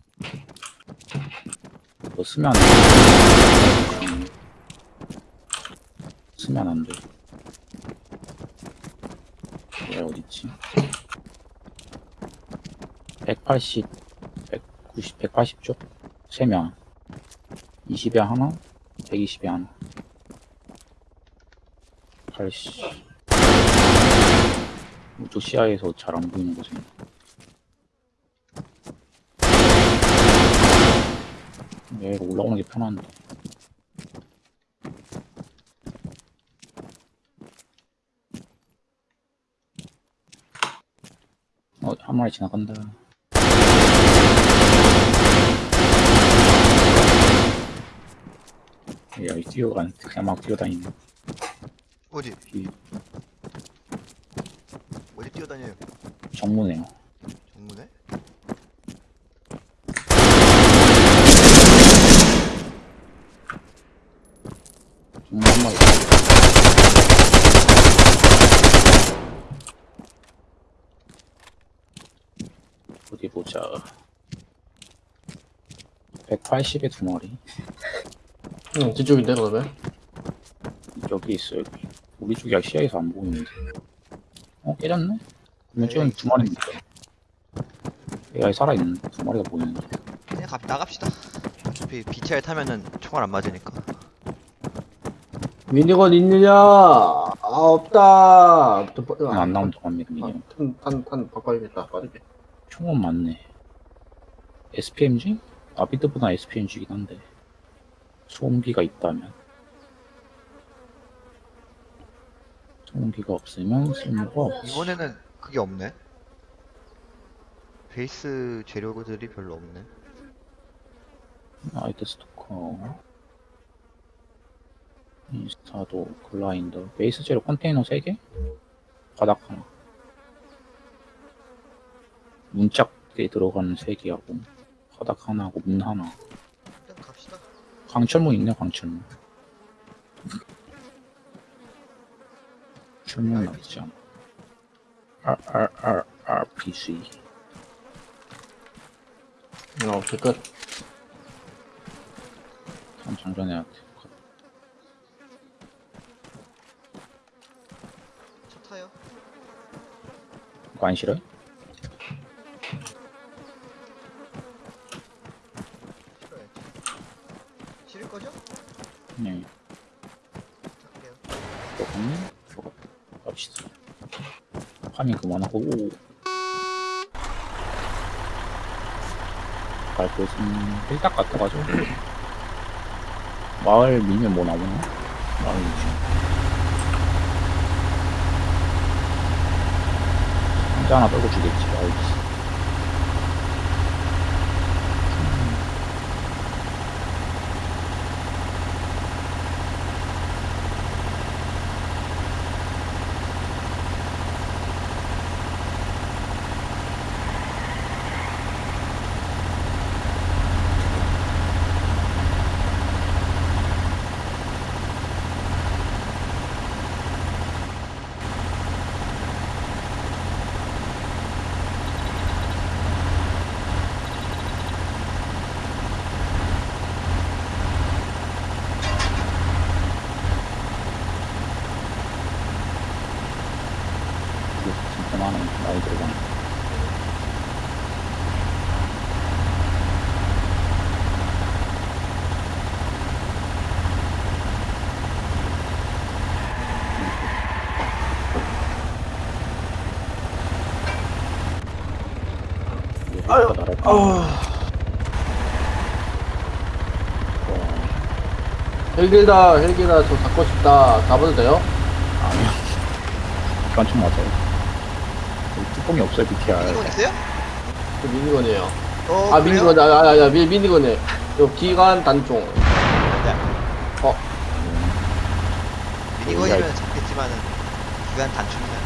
이거 쓰면 안 돼. 음. 쓰면 안 돼. 얘 어딨지? 180 190 180쪽? 3명. 20에 하나? 120에 하나? 80 이쪽 시야에서 잘 안 보이는 곳에 얘가 올라오는 게 편한데 어, 한 마리 지나간다. 야, 이 뛰어가는, 그냥 막 뛰어다니네. 어디 이 어디 뛰어다녀요? 정문에요. 정문에? 정문 한 마리. 어디 보자. 180에 두 마리. 응 뒤쪽인데 그러면. 여기 있어, 여기. 우리 쪽이 시야에서 안 보이는데. 어, 깨졌네? 그러면 네, 지금 두 마리입니다. AI 살아있는 두 마리가 보이는데. 그냥 갑 나갑시다. 어차피 BTR 타면은 총알 안 맞으니까. 미니건 있느냐? 아 없다. 안 나온다고 합니다, 미니언. 탄탄탄 바꿔야겠다. 빠르게. 총은 많네. SPMG? 아비드보다 SPMG긴 한데. 소음기가 있다면. 소음기가 없으면 쓸모가 없지. 이번에는 그게 없네. 베이스 재료들이 별로 없네. 아이드 스토커. 인스타도 글라인더. 베이스 재료 컨테이너 3개? 바닥 하나. 문짝에 들어가는 3개하고. 바닥 하나하고 문 하나. 일단 갑시다. 광철문 있네 광철문 철문 나쁘지 않아 RRR RPG 어 오케이 끝. 참 장전해야 돼 차 타요. 이거 안? 싫어요. 싫을 거죠? 네 탈게요. 조금 좋아 갑시다 파밍 그만하고 오. 갈 곳은 일딱 같아가지고 마을 밀면 뭐 나오나? 마을 밀면 상자 하나 떨고 주겠지 이게 많이 들어가네 아유, 아, 헬기다, 헬기다, 저 잡고 싶다. 잡아도 돼요? 아니요. 기관총 맞아요. 뚜껑이 없어요, BTR. 미니건 있어요? 그 미니건이에요. 어, 아, 그래요? 미니건, 아, 아, 아, 미, 미니건이에요. 요 기관 단총. 어, 미니건이면 잡겠지만은 기간 단축이면 안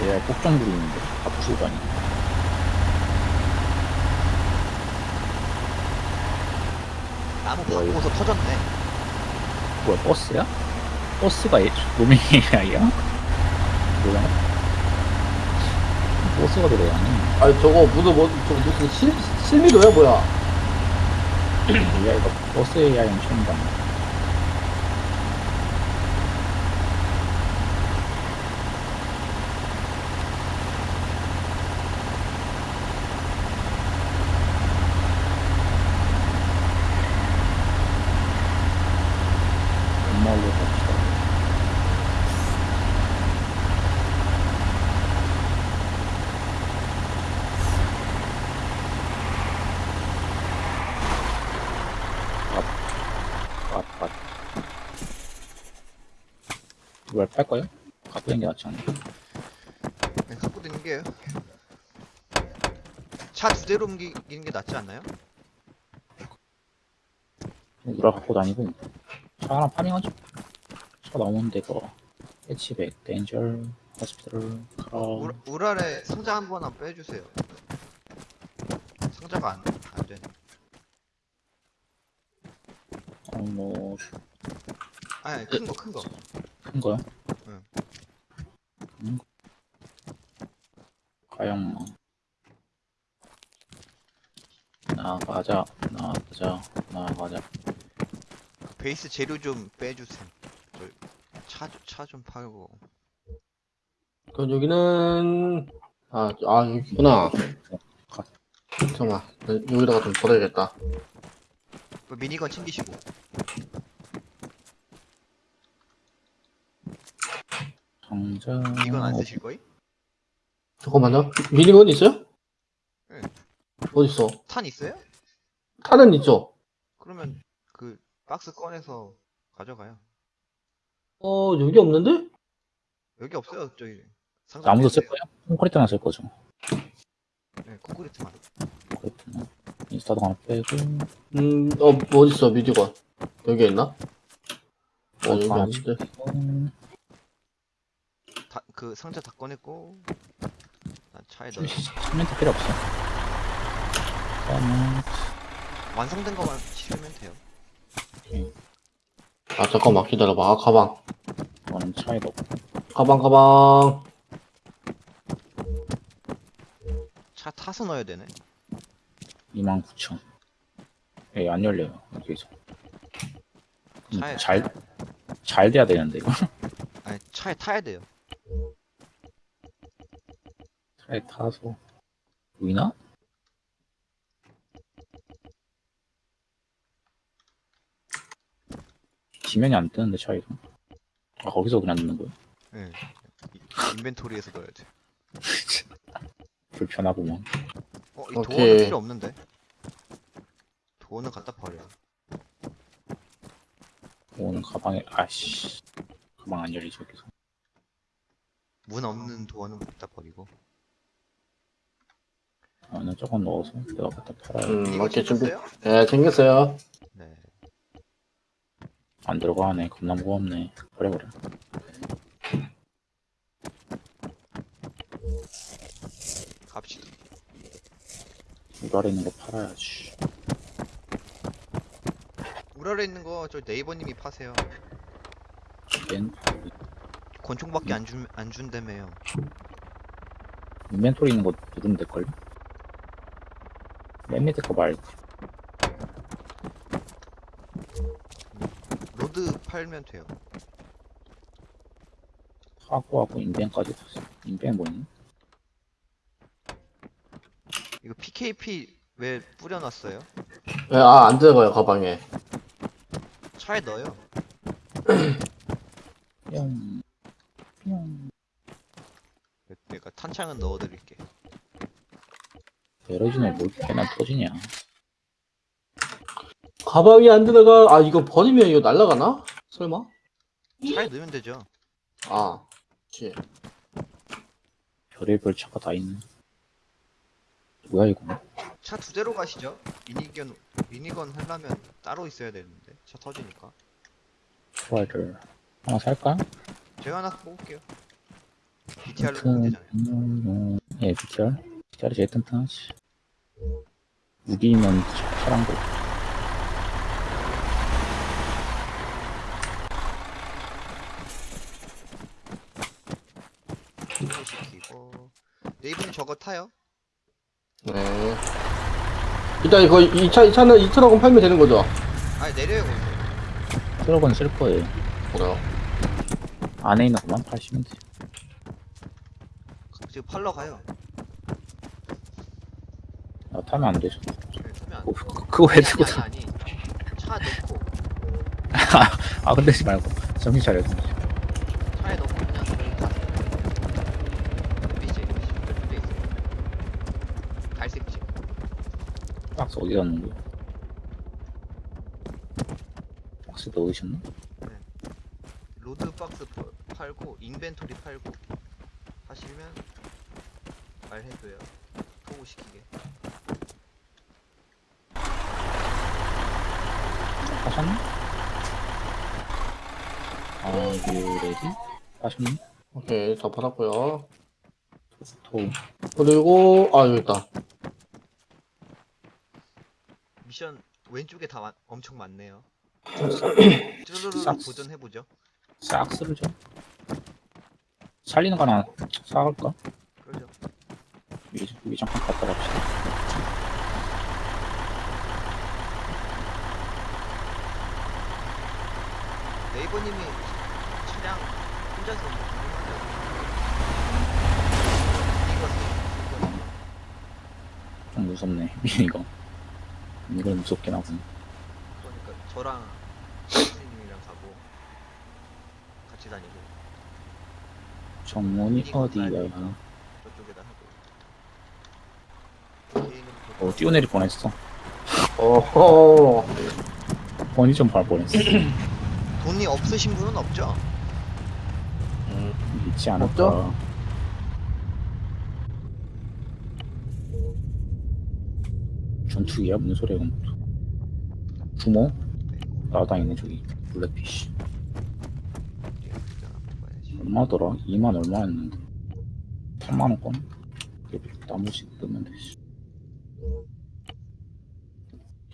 되지. 예, 폭정들이 있는데, 다 부수고 다니. 나무 뭐야, 바꿔서 터졌네. 뭐야, 버스야? 버스가 예, 로밍 AI야? 뭐야? 버스가 들어가네. 아, 저거, 무슨, 뭐, 저 무슨 실, 실미도야, 뭐야? AI가 버스 AI는 처음 봤 팔 거예요? 갖고 있는 게 낫지 않나? 그냥 갖고 다니는 게요. 차 두 대로 옮기는 게 낫지 않나요? 우라 갖고 다니고 차 하나 파밍하죠 차 나오는 데가 해치백, 호스피털, 카라 우, 우랄에 상자 한번한 빼주세요. 상자가 안, 안 되네. 어, 뭐, 아니, 큰 거, 큰 거. 큰 거요? 응. 큰 거. 가영망 나가자 나가자 나가자 베이스 재료 좀 빼주세요. 차, 차좀 팔고. 그럼 여기는, 아, 아, 여기구나. 잠깐만, 나 여기다가 좀 버려야겠다. 그 미니건 챙기시고. 상자 이건 안 쓰실 거임? 잠깐만요. 미니건 있어요? 네. 어딨어? 탄 있어요? 탄은 있죠? 그러면 그 박스 꺼내서 가져가요. 어, 여기 없는데? 여기 없어요, 저기. 상자 빼세요. 쓸 거예요? 콘크리트만 쓸 거죠 네, 콘크리트만. 콘크리트만 인스타도 하나 빼고 음, 어, 뭐 어딨어, 미디건. 여기 있나? 어, 여기 하나 없는데. 그 상자 다 꺼냈고. 난 차에 넣어. 시멘트 필요 없어 그다음에 완성된 거만 치우면 돼요. 아, 잠깐만, 기다려봐. 아, 가방. 이거는 차에 넣고 가방, 가방. 차 타서 넣어야 되네. 29,000 예, 안 열려요 여기서 음, 차에 잘, 잘 돼야 되는데 이거 아니 차에 타야 돼요. 차에 타서 보이나? 지면이 안 뜨는데 차이가 아 거기서 그냥 넣는 거야 네. 이- 인벤토리에서 넣어야 돼. 불편하구만 어 이 오케이. 도어는 필요 없는데. 도어는 갖다 버려. 오늘 가방에 아씨 가방 안 열리지 여기서 문 없는 도어는 갖다 버리고. 아나 저건 넣어서 내가 갖다 팔아야 음, 이거 오케이, 준비. 챙겼어요? 예, 챙겼어요. 네. 안 들어가네 겁나 무겁네 버려 버려 갑시다. 물 아래 있는 거 팔아야지 물 아래 있는 거 저 네이버님이 파세요. 렌 권총밖에 안 준, 안 준다며요. 인벤토리 있는 거 누르면 될걸? 맨 밑에 거 말고 로드 팔면 돼요. 하고 하고 inven까지 샀어 inven 뭐니? 이거 PKP 왜 뿌려놨어요? 예, 아, 안 들어가요, 가방에. 차에 넣어요. 뿅뿅 내가 탄창은 넣어드릴게. 에러진에 뭘 꽤나 터지냐 가방이 안 들어가. 아, 이거 버리면 이거 날아가나? 설마? 차에 넣으면 되죠. 아, 그치. 별의별 차가 다 있네 뭐야 이거 차 두 대로 가시죠. minigun minigun 하려면 따로 있어야 되는데 차 터지니까. 트라이를 하나 살까? 제가 하나 뽑을게요. BTR로 보면 되잖아요. 예 BTR BTR이 제일 튼튼하지 무기면 차랑 거 시키고 네이버님 저거 타요? 네. 일단 이거 이 차, 이 차는 이 트럭은 팔면 되는 거죠? 아니 내려요 거기서. 트럭은 쓸 거예요 그래요. 안에 있는 것만 파시면 돼 지금 팔러 가요. 나 타면 안 되죠 네, 타면 안 어, 돼. 그- 그거 왜 아니, 들고 아니, 다 아니, 아니. 차 넣고 아 근데 지 말고 정신 차려 차에 넣고 그냥 가세요. 옆에 있지, 옆에 있어. 갈색 집. 박스 어디 갔는 거야 박스 넣으셨나? load 박스 파- 팔고 inventory 팔고 하시면 말해줘요. tow 시키게. 하셨나? Are you ready? 하셨나? 오케이, 다 팔았고요. 토 그리고, 아, 여기 있다. 미션 왼쪽에 다 많- 엄청 많네요. 싹. 쭈루루루 도전해보죠. 싹스를 줘 살리는 거 하나 사갈까? 여기, 여기 잠깐 갔다 갑시다 네이버님이 차량 혼자서 이거. 좀 무섭네 미니가 이건 무섭긴 하고 그러니까 저랑 선생님이랑 가고 같이 다니고. 정문이 어디야 저쪽에다 하고 게임은 또- 어 뛰어내릴 뻔했어 어허. 번이 좀발 뻔했어 돈이 없으신 분은 없죠? 있지 않을까 없죠? 전투기야? 무슨 소리야 이건 주모? 날아다니네 저기 블랙피쉬. 얼마더라? 2만 얼마였는데 3만원권? 나머지 넣으면 되지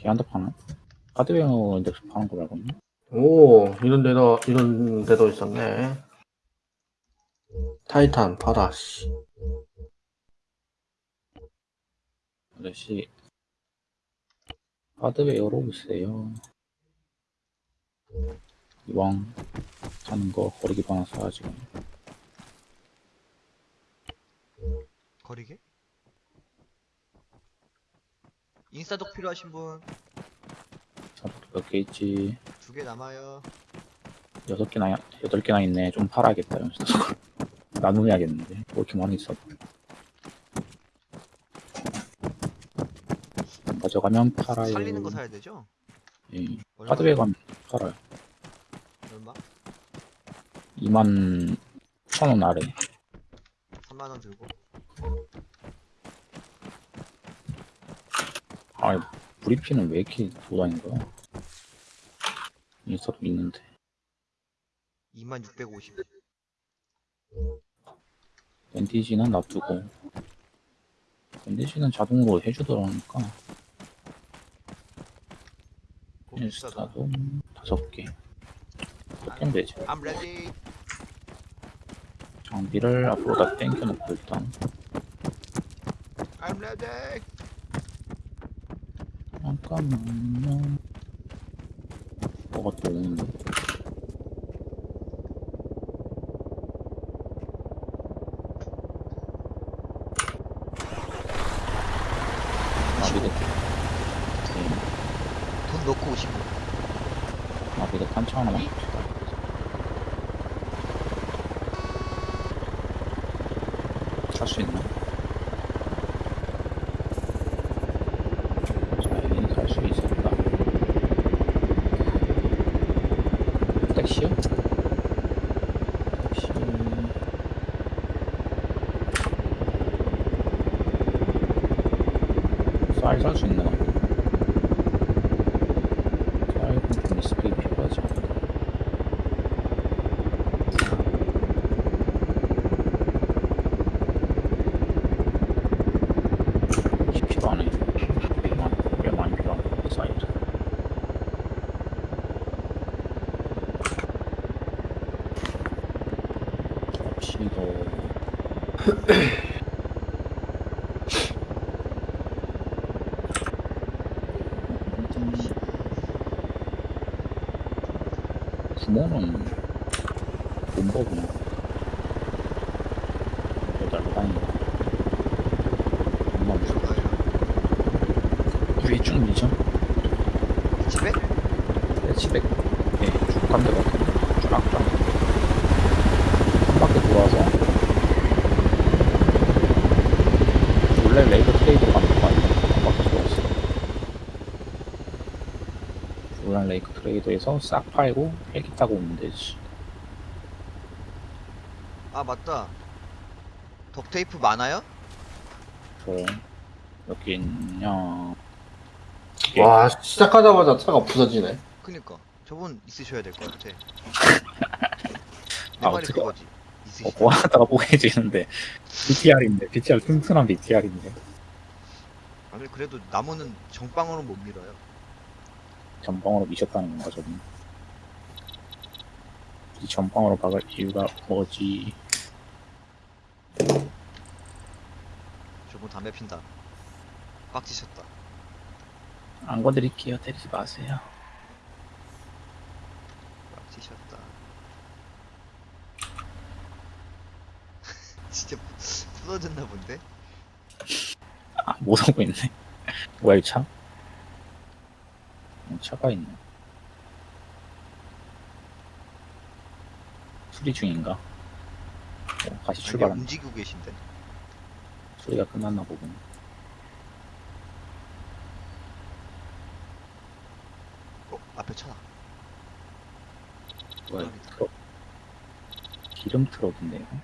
걔한테 파나? 하드웨어 인덱스 파는 거 말고는 오, 이런 데도, 이런 데도 있었네. 타이탄, 파라, 씨. 아저씨 하드웨어로 오세요 이왕 사는 거 거리기도 하나 사야지 거리게? 인싸독 필요하신 분 두 개 몇개 있지 남아요. 여섯 개나 여덟 개나 있네 좀 팔아야겠다 나누어야겠는데 뭐 이렇게 많이 있어 가져가면 팔아요. 살리는 거 사야 되죠? 예. 얼마? 하드웨어 가면 팔아요. 얼마? 2만 1천원 아래. 3만 원 들고. 아, 브리피는 왜 이렇게 돌아다닌 거야? 인스타도 있는데. 2만 650. 밴디지는 놔두고. 밴디지는 자동으로 해주더라니까. 인스타도 다섯 개. 그렇게 되지. 장비를 앞으로 다 당겨놓고 일단. I'm ready. 잠깐만요. 뭐가 또 오는데? 아, 미드. 네, 돈 넣고 오시고. 아, 미드 탄차 하나만 봅시다. 살수 있나? 자, 살수 있을까? 택시요? 택시. 쌀 살 수 있나? 쌀은 좀 리스펙이 필요하지 않나? 쉽지도 않아요. 꽤 많이, 꽤 많이 필요한 사이트. 접시도 구멍은 본법이야. 여자로 다니는 엄마 뭐예요? 위에 쭉 밀죠? 집에? 네, 집에 예, 쭉 간대 같은데 쫙쫙 한 바퀴 돌아서 원래 레이더 트레이드로 가는 거 아니야? 한 바퀴 돌았어 원래 레이크 트레이더에서 싹 팔고 헬기 타고 오면 되지 아 맞다. 덕테이프 많아요? 저 여기 있냐 와 시작하자마자 차가 부서지네. 그니까 저분 있으셔야 될 것 같아. 내 아, 말이 어떡해. 그거지. 어, 있으시. 뭐 하다가 뽀개지는데 BTR인데 BTR 튼튼한 BTR인데 아니 그래도 나무는 정방으로 못 밀어요. 전방으로 미셨다는 건가 저분 이 전방으로 박을 이유가 뭐지 저분 담배 핀다. 빡치셨다. 안 건드릴게요 때리지 마세요 빡치셨다. 진짜 부서졌나 본데? 아못 오고 있네 뭐야 이 차? 어, 차가 있네 수리 중인가? 어, 다시 출발한 움직이고 계신데. 수리가 끝났나 보군 어 앞에 차. 뭐야. 트럭 기름 트럭인데 이거?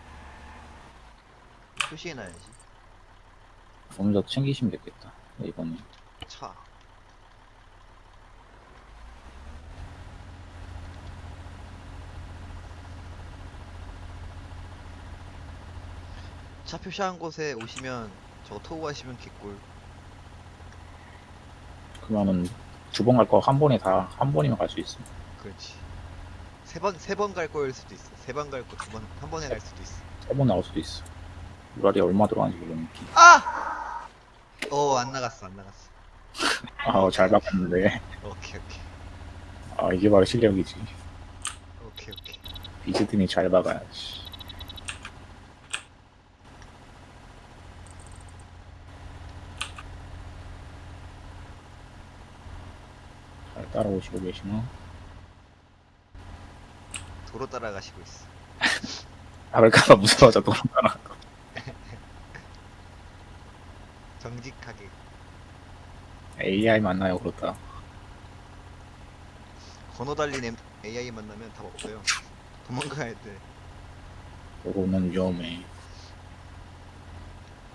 표시해놔야지. 오늘 더 챙기시면 되겠다 이번에 차. 차 표시한 곳에 오시면 저거 토고 가시면 개꿀. 그러면은 두 번 갈 거 한 번에 다 한 번이면 갈 수 있어 그렇지. 세 번 세 번 갈 거일 수도 있어. 세 번 갈 거 두 번 한 번에 갈 수도 있어. 세 번 나올 수도 있어 유랄이 얼마 들어가는지 모르니까 아! 어 안 나갔어 안 나갔어. 아 잘 바꿨는데 오케이 오케이 아 이게 바로 실력이지 오케이 오케이. 비즈듬히 잘 박아야지 따라오시고 계시나? 도로 따라가시고 있어. 나갈까봐 무서워서 도망가나 정직하게. AI 만나요 그렇다. 건어 달린 AI 만나면 답 없어요. 도망가야 돼. 그거는 위험해.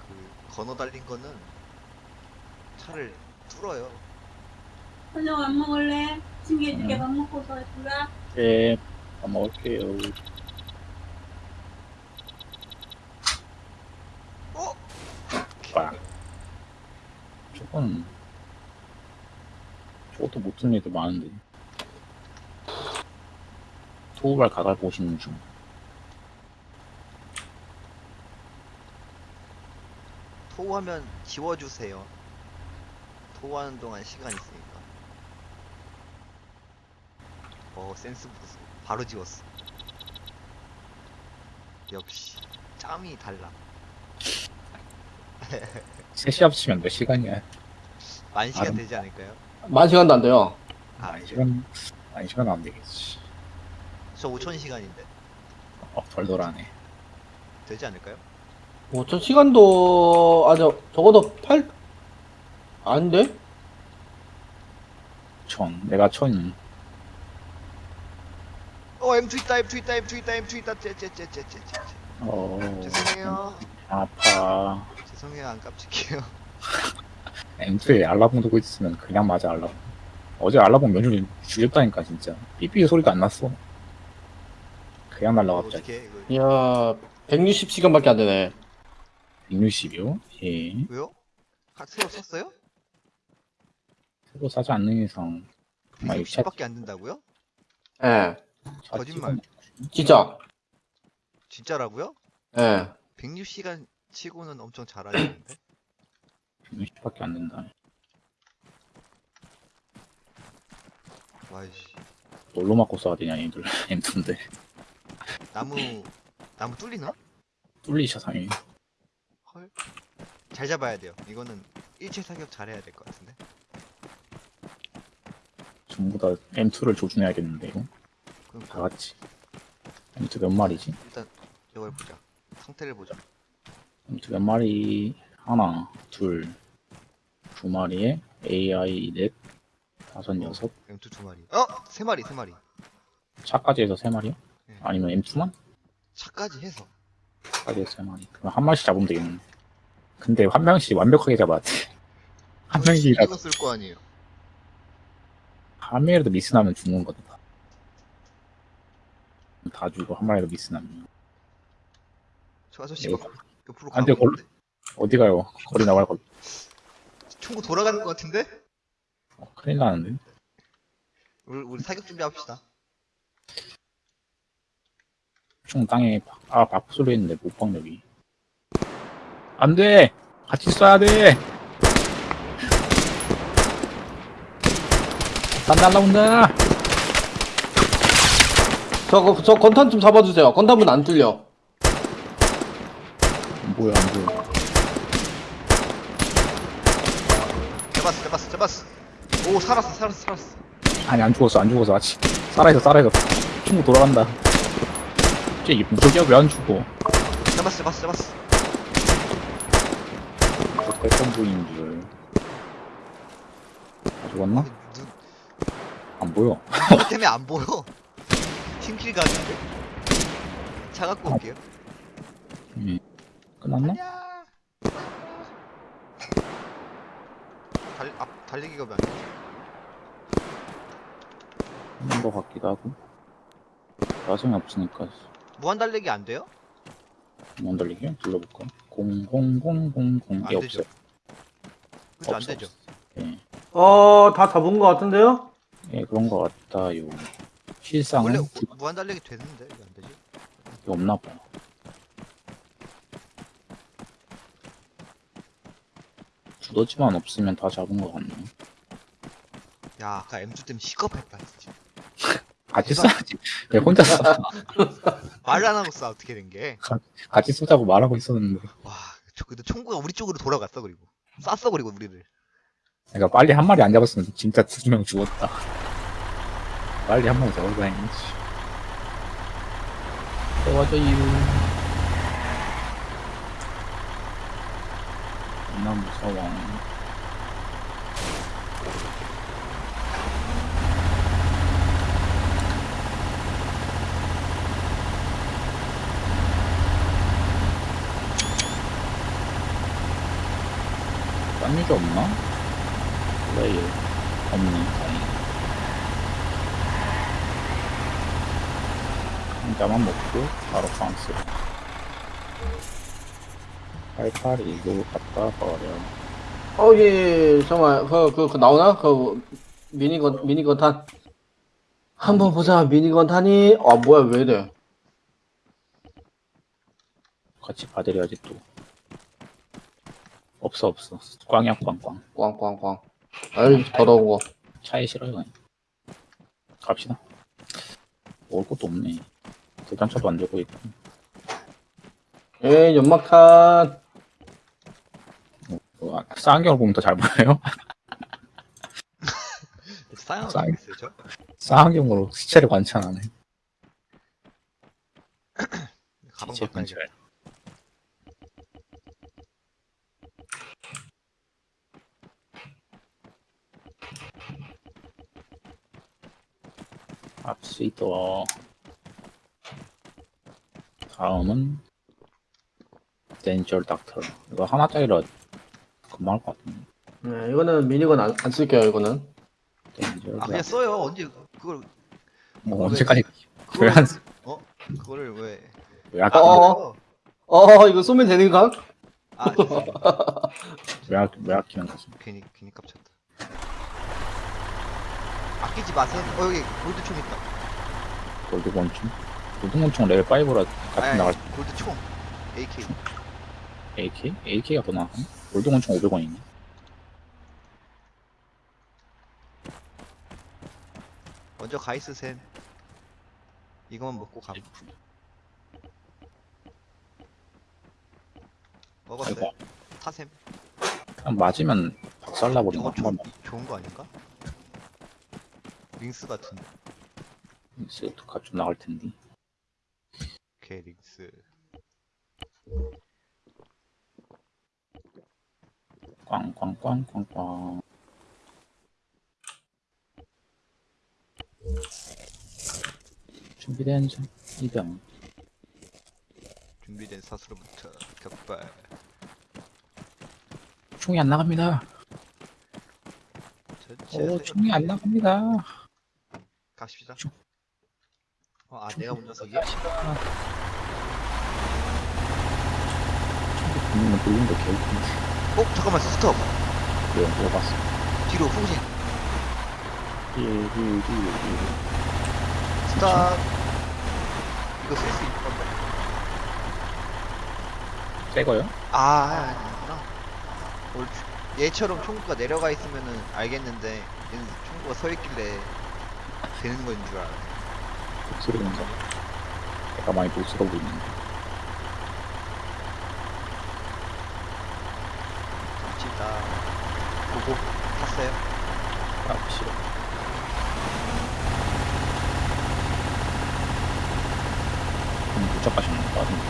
그 건어 달린 거는 차를 뚫어요. 저녁 안 먹을래? 챙겨줄게 응. 밥 먹고서 들어가. 네, 밥 먹을게요. 어? 빠. 저건 저것도 못 듣는 애들 많은데. 토우발 가갈 보시는 중. 토하면 지워주세요. 토하는 동안 시간 있으니까. 어 센스 보소. 바로 지웠어. 역시 짬이 달라. 셋이 합치면 몇 시간이야? 만 시간 아름- 되지 않을까요? 만 시간도 안 돼요. 아, 한 시간, 한 시간 안 되겠지. 저 5천 시간인데 어, 덜덜하네. 되지 않을까요? 5천 시간도 아저 적어도 8 아닌데? 천, 내가 천, 어 M2 있다 M2 있다 M2 있다 M2 있다 째째째째째 어, 죄송해요 아파. 죄송해요 안 깜찍해요 M2에 알라봉 두고 있으면 그냥 맞아, 알라봉. 어제 알라봉 면줄 죽였다니까, 진짜. 삐삐 소리도 안 났어. 그냥 이거 이야 160시간밖에 안 되네. 160이요? 예. 왜요? 하- 새로 썼어요? 새로 사지 않는 이상. 아, 이거 샷, 160밖에 안 된다고요? 예. 샷 거짓말. 진짜. 진짜라고요? 예. 106시간 치고는 엄청 잘하시는데 160밖에 안 된다. 와이씨 뭘로 맞고 써야 되냐, 얘들. M2인데. 나무 나무 뚫리나? 뚫리셔, 상이. 헐. 잘 잡아야 돼요. 이거는 일체 사격 잘해야 될 것 같은데. 전부 다 M2를 조준해야겠는데, 이거. 그럼 다 같이. M2 몇 마리지? 일단 이걸 보자. 상태를 보자. M2 몇 마리? 하나, 둘, 두 마리에 AI 넷, 다섯, 여섯. M2 두 마리. 어, 세 마리, 세 마리. 차까지 해서 세 마리요? 네. 아니면 M2만? 차까지 해서. 차까지 해서 세 마리. 그럼 한 마리씩 잡으면 되겠네. 근데 한 명씩 완벽하게 잡아야 돼. 한 명씩이라 신경 쓸거 아니에요. 한 명이라도 미스나면 죽는 거다. 다 죽어 한 마리라도 미스나면. 저 아저씨 이거 막 옆으로 안 돼, 가고 걸- 있는데? 어디 가요? 거리 나갈 거. 총구 돌아가는 것 같은데? 어, 큰일 나는데. 우리, 우리 사격 준비합시다. 총 땅에 바- 아 바프 소리 했는데 못 박력이. 안 돼. 같이 쏴야 돼. 난 날라온다. 저, 저 건탄 좀 잡아주세요. 건탄은 안 뚫려. 안 보여 안 보여. 잡았어, 잡았어, 잡았어. 오, 살았어, 살았어, 살았어. 아니 안 죽었어 안 죽었어 아직 살아있어 살아있어 친구 돌아간다 쟤 이쁜 저기야 왜 안 죽어 잡았어, 잡았어, 잡았어. 저 태권도인 줄 아, 죽었나? 눈, 안 보여 눈 때문에 안 보여. 팀킬 가는데? 차 갖고 올게요. 음. 끝났나? 아니야. 달, 앞, 달리기가 왜안 돼? 끝난 거 같기도 하고 나중에 없으니까 무한 달리기 안 돼요? 못 돌리게 불러볼까? 0000안이 되죠. 없어 그죠, 안 되죠. 없어. 예. 어, 다 잡은 것 같은데요? 예 그런 거 같다요 실상은 원래 두- 무한 달리기 되는데 왜 안 되지? 없나 봐 두더지만 없으면 다 잡은 거 같네 야, 아까 M2 때문에 시겁했다, 진짜. 같이 쏴야지 왜 혼자 쏴 말을 안 하고 쏴, 어떻게 된 게. 같이 쏘자고 말하고 있었는데 와, 저, 근데 총구가 우리 쪽으로 돌아갔어, 그리고. 쐈어, 그리고 우리를. 내가 빨리 한 마리 안 잡았으면 진짜 두 명 죽었다. 빨리 한 잡아서 다행이지. 도와줘요. 나 무서워. 딴 유저 없나? 플레이 없네 다행히 한자만 먹고 바로 프랑스 팔팔이 이거 갖다 버려 어, 예, 예, 잠깐만, 그, 그, 그, 나오나? 그, 미니건, 미니건 탄. 한번 보자, 미니건 탄이, 아, 뭐야, 왜 이래. 같이 봐드려야지 또 없어 없어 꽝이야 꽝 꽝 꽝꽝꽝. 아이, 더러운 거. 차에 실어요 그냥 갑시다 먹을 것도 없네 대전차도 안 들고 있고 예, 연막탄. 어, 쌍경을 보면 더 잘 보여요 저. 쌍경으로 시체를 관찰하네 가방 시체 바꿔야겠다. 관찰 갑시다 다음은 덴셜 닥터 이거 하나짜리라 금방 할 것 같은데 네, 이거는 미니건 안, 안 쓸게요, 이거는. 덴셜 아 그냥 써요. 언제 그걸 뭐 언제까지 그걸 왜안 어 그거를 왜? 왜 아끼 어. 어, 이거 쏘면 되는가? 아 죄송해요. 왜, 아- 왜 아끼는 거지 괜히 괜히 깝쳤다. 아끼지 마세요. 어 여기 골드총 있다. 골드 권총 골드 권총 레벨 5라 아니, 같이 아니 나갈 골드 총. AK. AK? AK가 더 나아 골드 권총 500원이네 먼저 가 있으셈. 이거만 먹고 가. 먹었어요. 아이고 타셈. 그냥 맞으면 박살나버리나 저거 한번 좋은, 좋은 거 아닌가? 링스 같은. 스가 좀 나갈 텐데 오케이 링스. 꽝꽝꽝꽝꽝 준비된 자 이병 준비된 사수로부터 격발. 총이 안 나갑니다 전체 오 총이 안 나갑니다 가십시다. 총. 어, 아 내가 운전석이야? 돌린 거 개웃긴데 어 잠깐만 스톱. 왜 먹어봤어 뒤로 후진. 띠띠띠띠 스탑. 이거 쓸 수 있는 건데. 새거요? 아 아니구나. 올 주- 얘처럼 총구가 내려가 있으면은 알겠는데 얘는 총구가 서 있길래 되는 건 줄 알아. 거 내가 많이 독스러워 보이는데 갑시다. 보고 탔어요. 아 싫어 음, 가시는 거 같은데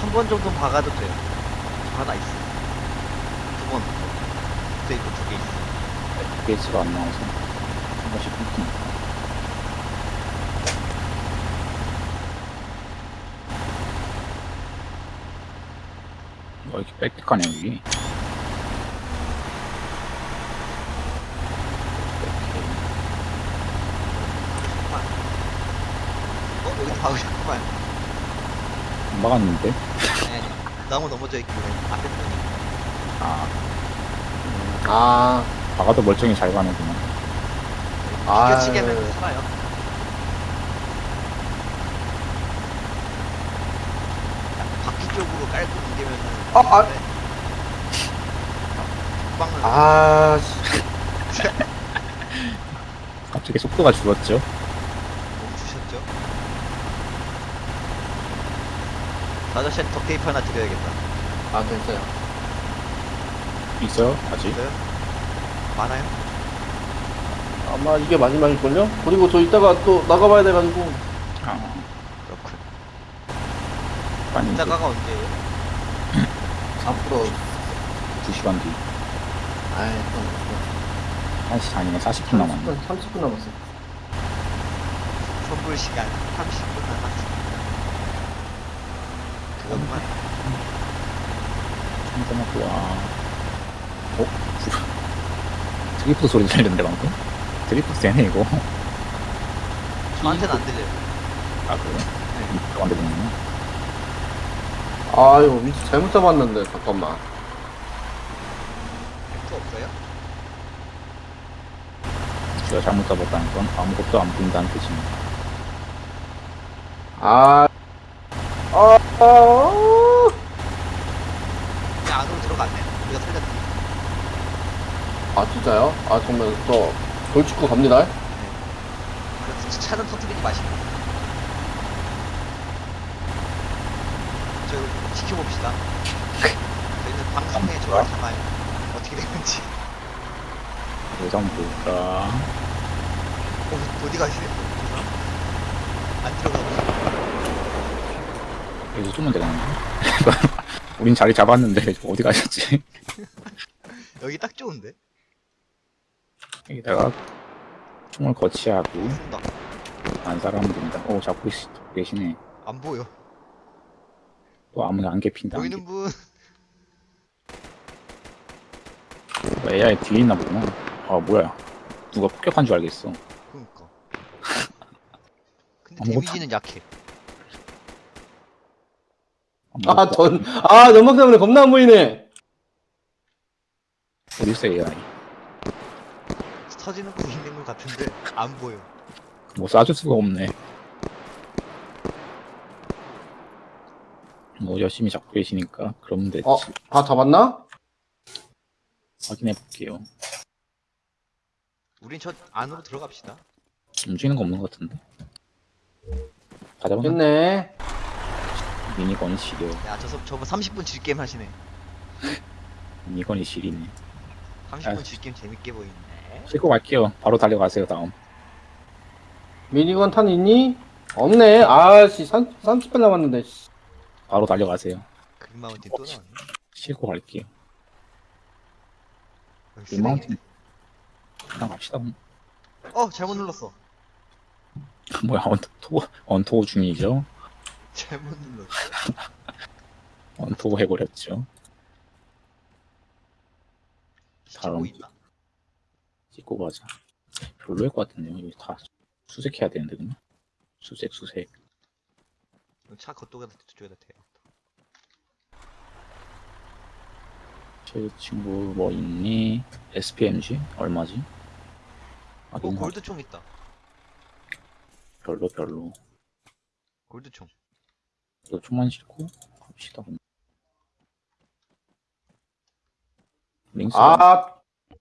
한 번 정도 박아도 돼요. 저 하나 있어. 두 번. 또 있고 두 개 있어. FPS가 안 나와서 한 번씩 끊기니까 뭐 이렇게 빽빽하냐 여기. 어 박으셨구만. 안 막았는데 아니. 나무 넘어져 있길래 앞에 편이. 아 아, 박아도 멀쩡히 잘 가는구나 아, 비켜치기 하면 살아요. 바퀴 쪽으로 깔고 당기면은. 아, 아. 빵은 아, 씨. 갑자기 속도가 줄었죠 멈추셨죠? 아저씨한테 덕테이프 하나 드려야겠다. 아, 됐어요. 있어요 아직 있어요? 많아요? 아마 이게 마지막일걸요? 그리고 저 이따가 또 나가봐야 돼가지고. 아 그렇군. 이제 이따가가 언제예요? 앞으로 2시간 뒤. 아이, 좀. 1시 아니네, 40분 남았네. 30분, 30분 남았어. 선불 시간 30분 남았습니다. 그것만 충분하고 와. 어? 드리프트 소리 들리는데 방금? 드리프트 되네 이거. 저한테는 안 들려요. 아 그래? 네. 안 되는구나. 아, 이거 위치 잘못 잡았는데, 잠깐만. 또 없어요? 제가 잘못 잡았다는 건 아무것도 안 보인다는 뜻입니다. 아, 아, 아, 그냥 안으로 들어갔네. 우리가 살렸네. 아, 진짜요? 아, 정말 저, 돌직구 갑니다. 그래서 차는 터뜨리지 마시고. 저 지켜봅시다. 저희는 방송에 저를 담아요. 어떻게 되는지. 예상 볼까? 어, 어디 가시세요? 안 들어가고. 여기서 쏘면 되겠는데? 우린 자리 잡았는데 어디 가셨지? 여기 딱 좋은데? 여기다가 총을 거치하고 쏜다. 안살하면 됩니다. 오 잡고 계시, 계시네. 안 보여. 또 아무나 안 개핀다. 안 보이는 분. 개- AI 뒤에 있나 보구나. 아 뭐야? 누가 폭격한 줄 알겠어. 그니까. 근데 데미지는 약해. 아, 전, 아, 연막 때문에 겁나 안 보이네. 어디 있어 AI? 터지는 거 있는 것 같은데 안 보여. 뭐 쏴줄 수가 없네. 뭐 열심히 잡고 계시니까 그러면 됐지. 어, 다 잡았나? 확인해 볼게요. 우린 저 안으로 들어갑시다. 움직이는 거 없는 것 같은데. 다 잡았나? 됐네. 미니건이 시려. 야, 저, 서- 저거 30분 질게임 하시네. 미니건이 시리네. 30분 아. 질게임 재밌게 보이네. 싣고 갈게요. 바로 달려가세요 다음. 미니건 탄 있니? 없네. 아씨, 30분 남았는데. 씨. 바로 달려가세요. 그린마운틴 또 나왔네. 싣고 갈게요. 여기 쓰레기. 이마운틴 그냥 갑시다. 어, 잘못 눌렀어. 뭐야 언토 언토 중이죠. 잘못 눌렀어. 언토 해버렸죠. 다음. 보인 다. 찍고 가자. 별로일 것 같은데요. 이거 다 수색해야 되는데 그냥. 수색 수색. 차 겉쪽에다 저쪽에다 대. 제 친구 뭐 있니? SPMG 얼마지? 아 어, 골드총 있다. 별로 별로. 골드총. 이거 좀만 싣고 갑시다. 그냥. 링스 아,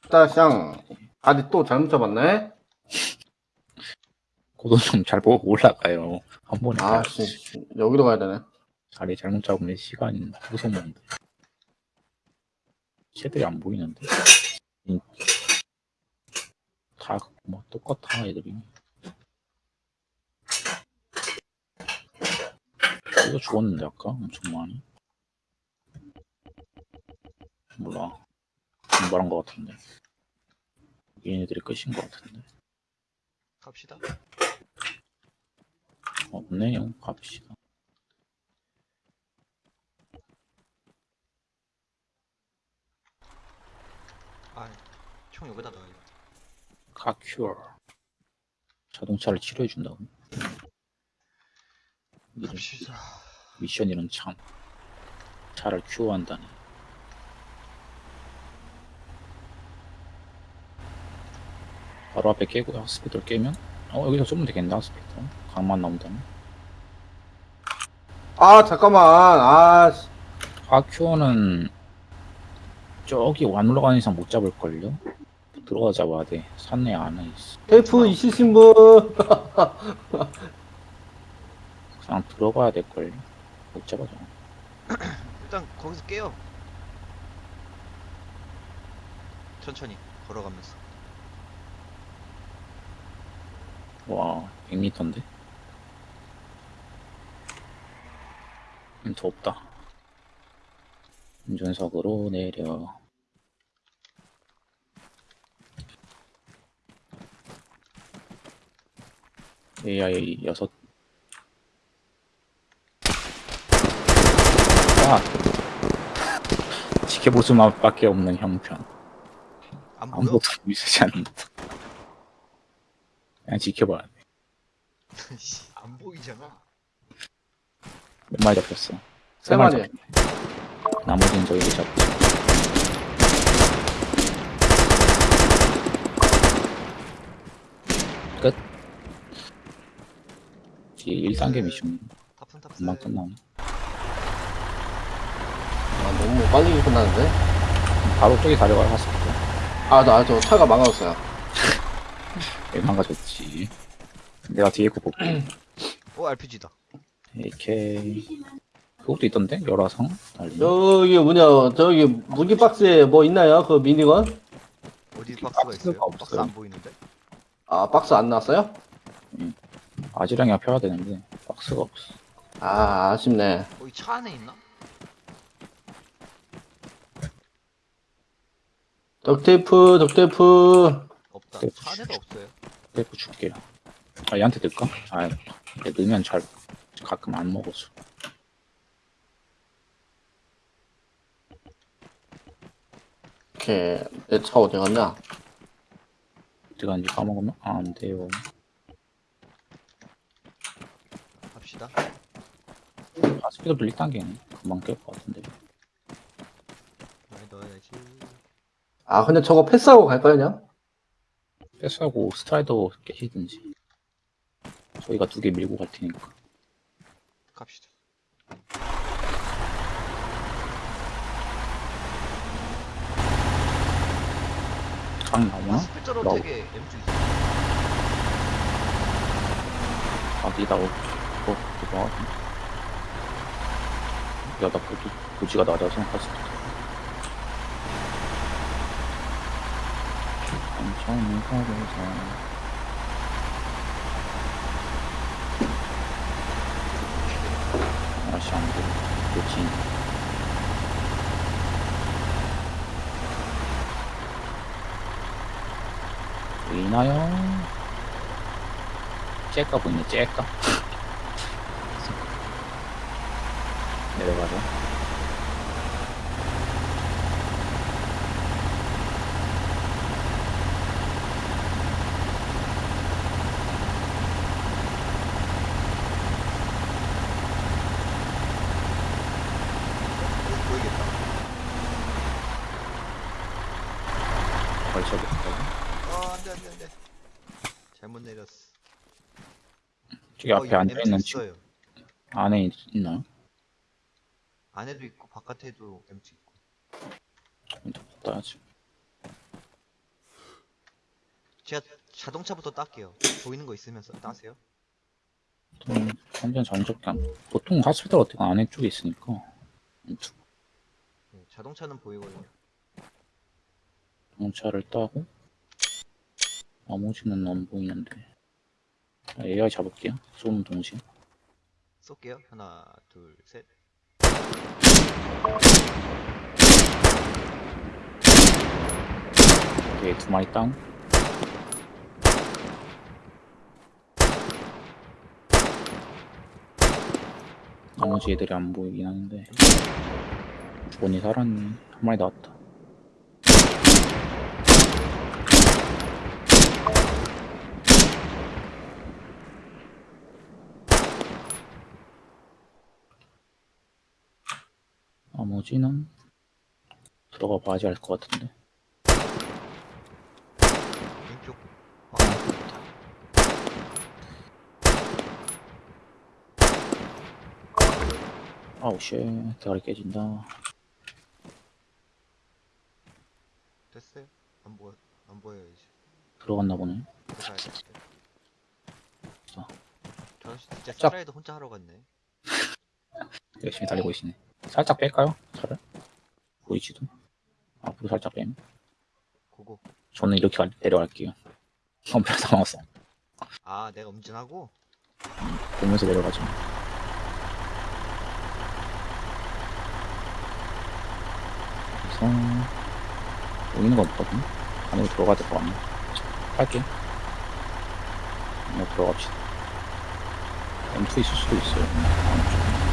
따샹. 아니, 또 잘못 잡았네? 고도 좀 잘 보고 올라가요. 한 번에 아. 씨. 여기로 가야 되네. 자리 잘못 잡으면 시간이 무서운데. 쟤들이 안 보이는데. 이- 다, 뭐, 똑같아, 애들이. 이거 죽었는데, 아까? 엄청 많이. 몰라. 분발한 것 같은데. 얘네들이 끝인 것 같은데. 갑시다. 없네요. 갑시다. 아, 총 여기다 넣어야겠다. 카큐어 자동차를 치료해준다고 갑시다. 미션이란 참 차를 큐어한다니 바로 앞에 깨고 하스피터를 깨면 어 여기서 쏘면 되겠네 하스피터 강만 나온다면 아, 잠깐만. 아, 씨. 카큐어는 저기 안 올라가는 이상 못 잡을걸요? 들어가 잡아야 돼 산내 안에 있어 테이프 있으신 분. 그냥 들어가야 될걸요? 못 잡아줘 일단 거기서 깨요. 천천히 걸어가면서. 와 100m인데? 음, 더 없다. 운전석으로 내려. AI 6 아. 지켜보수만밖에 없는 형편. 아무것도 보이지 않는다. 그냥 지켜봐야 돼 씨, 안 보이잖아. 몇 마리 잡혔어 세 마리. 잡혔네. 나머지는 저희를 잡고 끝 뒤에 1단계 미션 타푼. 금방 끝나네 아, 너무 빨리 끝나는데? 바로 저기 가려고 했을 때 아, 나 저 차가 망가졌어요. 왜 망가졌지 내가 뒤에 거 볼게 오 RPG다. AK 그것도 있던데? 열화상? 달리 저기 뭐냐, 저기 무기 박스에 뭐 있나요? 그 미니건? 어디 박스가 박스가 있어요? 박스 없어요. 안 보이는데? 아, 박스 안 나왔어요? 아지랑이 펴야 되는데 박스가 없어 아, 아쉽네. 거기 차 안에 있나? 덕테이프, 덕테이프. 없다. 네. 차 안에도 없어요. 테이프 줄게요 아 얘한테 넣을까? 아 얘 넣으면 잘 가끔 안 먹어서 오케이. 내 차 어디 갔냐? 어디 간지 까먹으면 아, 안 돼요 갑시다. 아 스피드도 1단계네 금방 깰 것 같은데 많이 넣어야지. 아, 근데 저거 패스하고 갈까요, 그냥? 패스하고 스트라이더 깨시든지 저희가 두 개 밀고 갈 테니까 갑시다. 강 아, 나오나? 스피드로 나오- 되게 M2 있어. 아기다 어, 어, 그거 하네. 야, 나 고지, 고지가 낮아서 생각했 가보자. 아씨, 안 돼. 그치. 보이나요? 째까 보이네, 째까. 내려가자. 여기 보이겠다. 걸쳐볼까? 어, 안 돼, 안 돼, 안 돼. 잘못 내렸어. 저기 앞에 어, 앉아있는 M2 집 있어요. 안에 있- 있나요? 안에도 있고, 바깥에도 M2 있고. 좀 따야지. 제가 자동차부터 딸게요. 보이는 거 있으면 서 따세요. 보통 완전 전적감. 보통 하스피탈 어떻게 안에 쪽에 있으니까. 네, 자동차는 보이거든요. 자동차를 따고 나머지는 안 보이는데. 자, AI 잡을게요. 쏘는 동시에. 쏠게요. 하나, 둘, 셋. 오케이, 두 마리 다운. 나머지 애들이 안 보이긴 하는데. 주원이 살았네. 한 마리 나왔다. 나머지는 들어가 봐야지 알 것 같은데. 왼쪽. 아우 shit 대가리 깨진다 됐어요. 안 보여, 안 보여요, 이제. 들어갔나 보네 들어가야 돼. 자. 저 진짜 짝. 스트라이더 혼자 하러 갔네. 열심히 달리고 계시네 살짝 뺄까요? 보이지도? 앞으로 살짝 빼면? Go go. 저는 이렇게 갈- 내려갈게요. 엄청 당황했어. 아, 내가 운전하고? 보면서 내려가죠. 그래서 보이는 거 없거든? 안으로 들어가야 될거 같네. 할게. 안으로 들어갑시다. M2 있을 수도 있어요.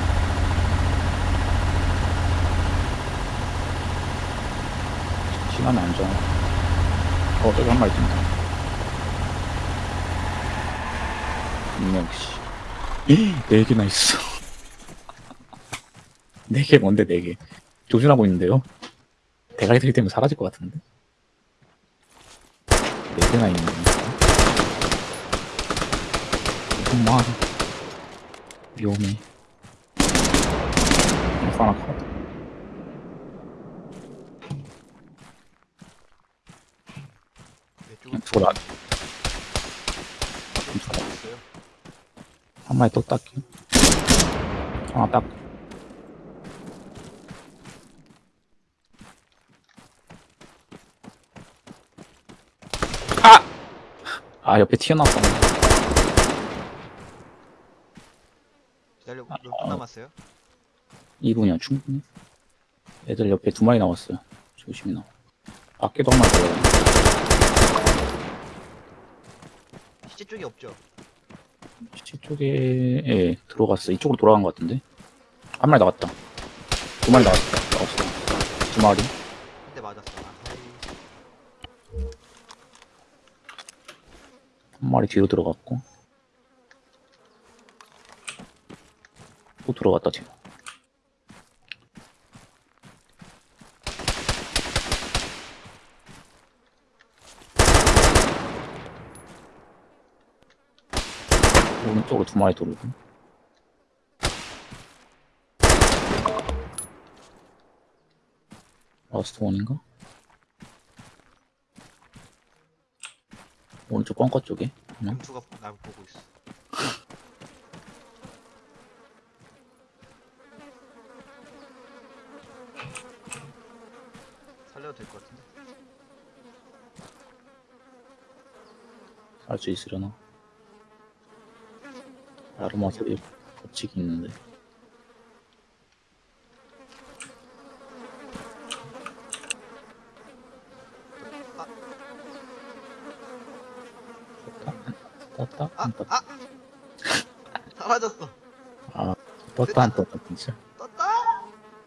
안 정해. 어, 저기 한 마리 뛴다. 씨. 네 개나 있어. 네 개 뭔데 네 개? 조준하고 있는데요? 대가리 들이 때문에 사라질 것 같은데? 네 개나 있는? 정말 위험해. 이거 하나 커. 있어요. 한 마리 또 닦기. 하나 딱. 아! 아, 옆에 튀어나왔어. 기다려. 몇분 남았어요? 2분이야, 충분히. 애들 옆에 두 마리 나왔어요. 조심히 나와. 밖에도 한 마리 더요. 시체 쪽이 없죠. 시체 쪽에, 예, 들어갔어. 이쪽으로 돌아간 것 같은데? 한 마리 나왔다. 두 마리 나왔어. 나왔어. 두 마리. 한대 맞았어. 아이, 한 마리 뒤로 들어갔고. 또 들어갔다, 지금. 쪽으로 두 마리 돌고. 라스트 원인가? 오른쪽 꽝과 쪽에. 응? 금수가 날 보고 있어. 살려도 될 것 같은데. 할 수 있으려나? 아로마 소리 법칙이 있는데 아, 떴다? 아, 안 떴다? 아! 사라졌어. 아 떴다 안 떴다 진짜 떴다.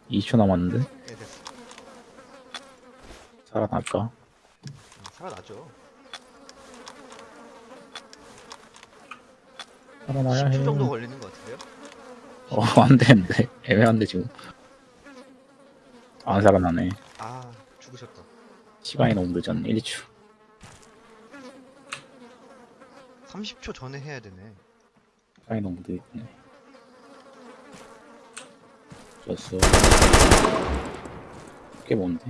2초 남았는데 네 됐어. 살아날까? 음, 살아나죠. 살아나야 해 10초 정도 걸리는 것 같은데요? 어 안 되는데 애매한데 지금 안 살아나네 아 죽으셨다. 시간이 너무 늦었네 1초 30초 전에 해야 되네. 시간이 너무 늦었네 졌어 그게 뭔데?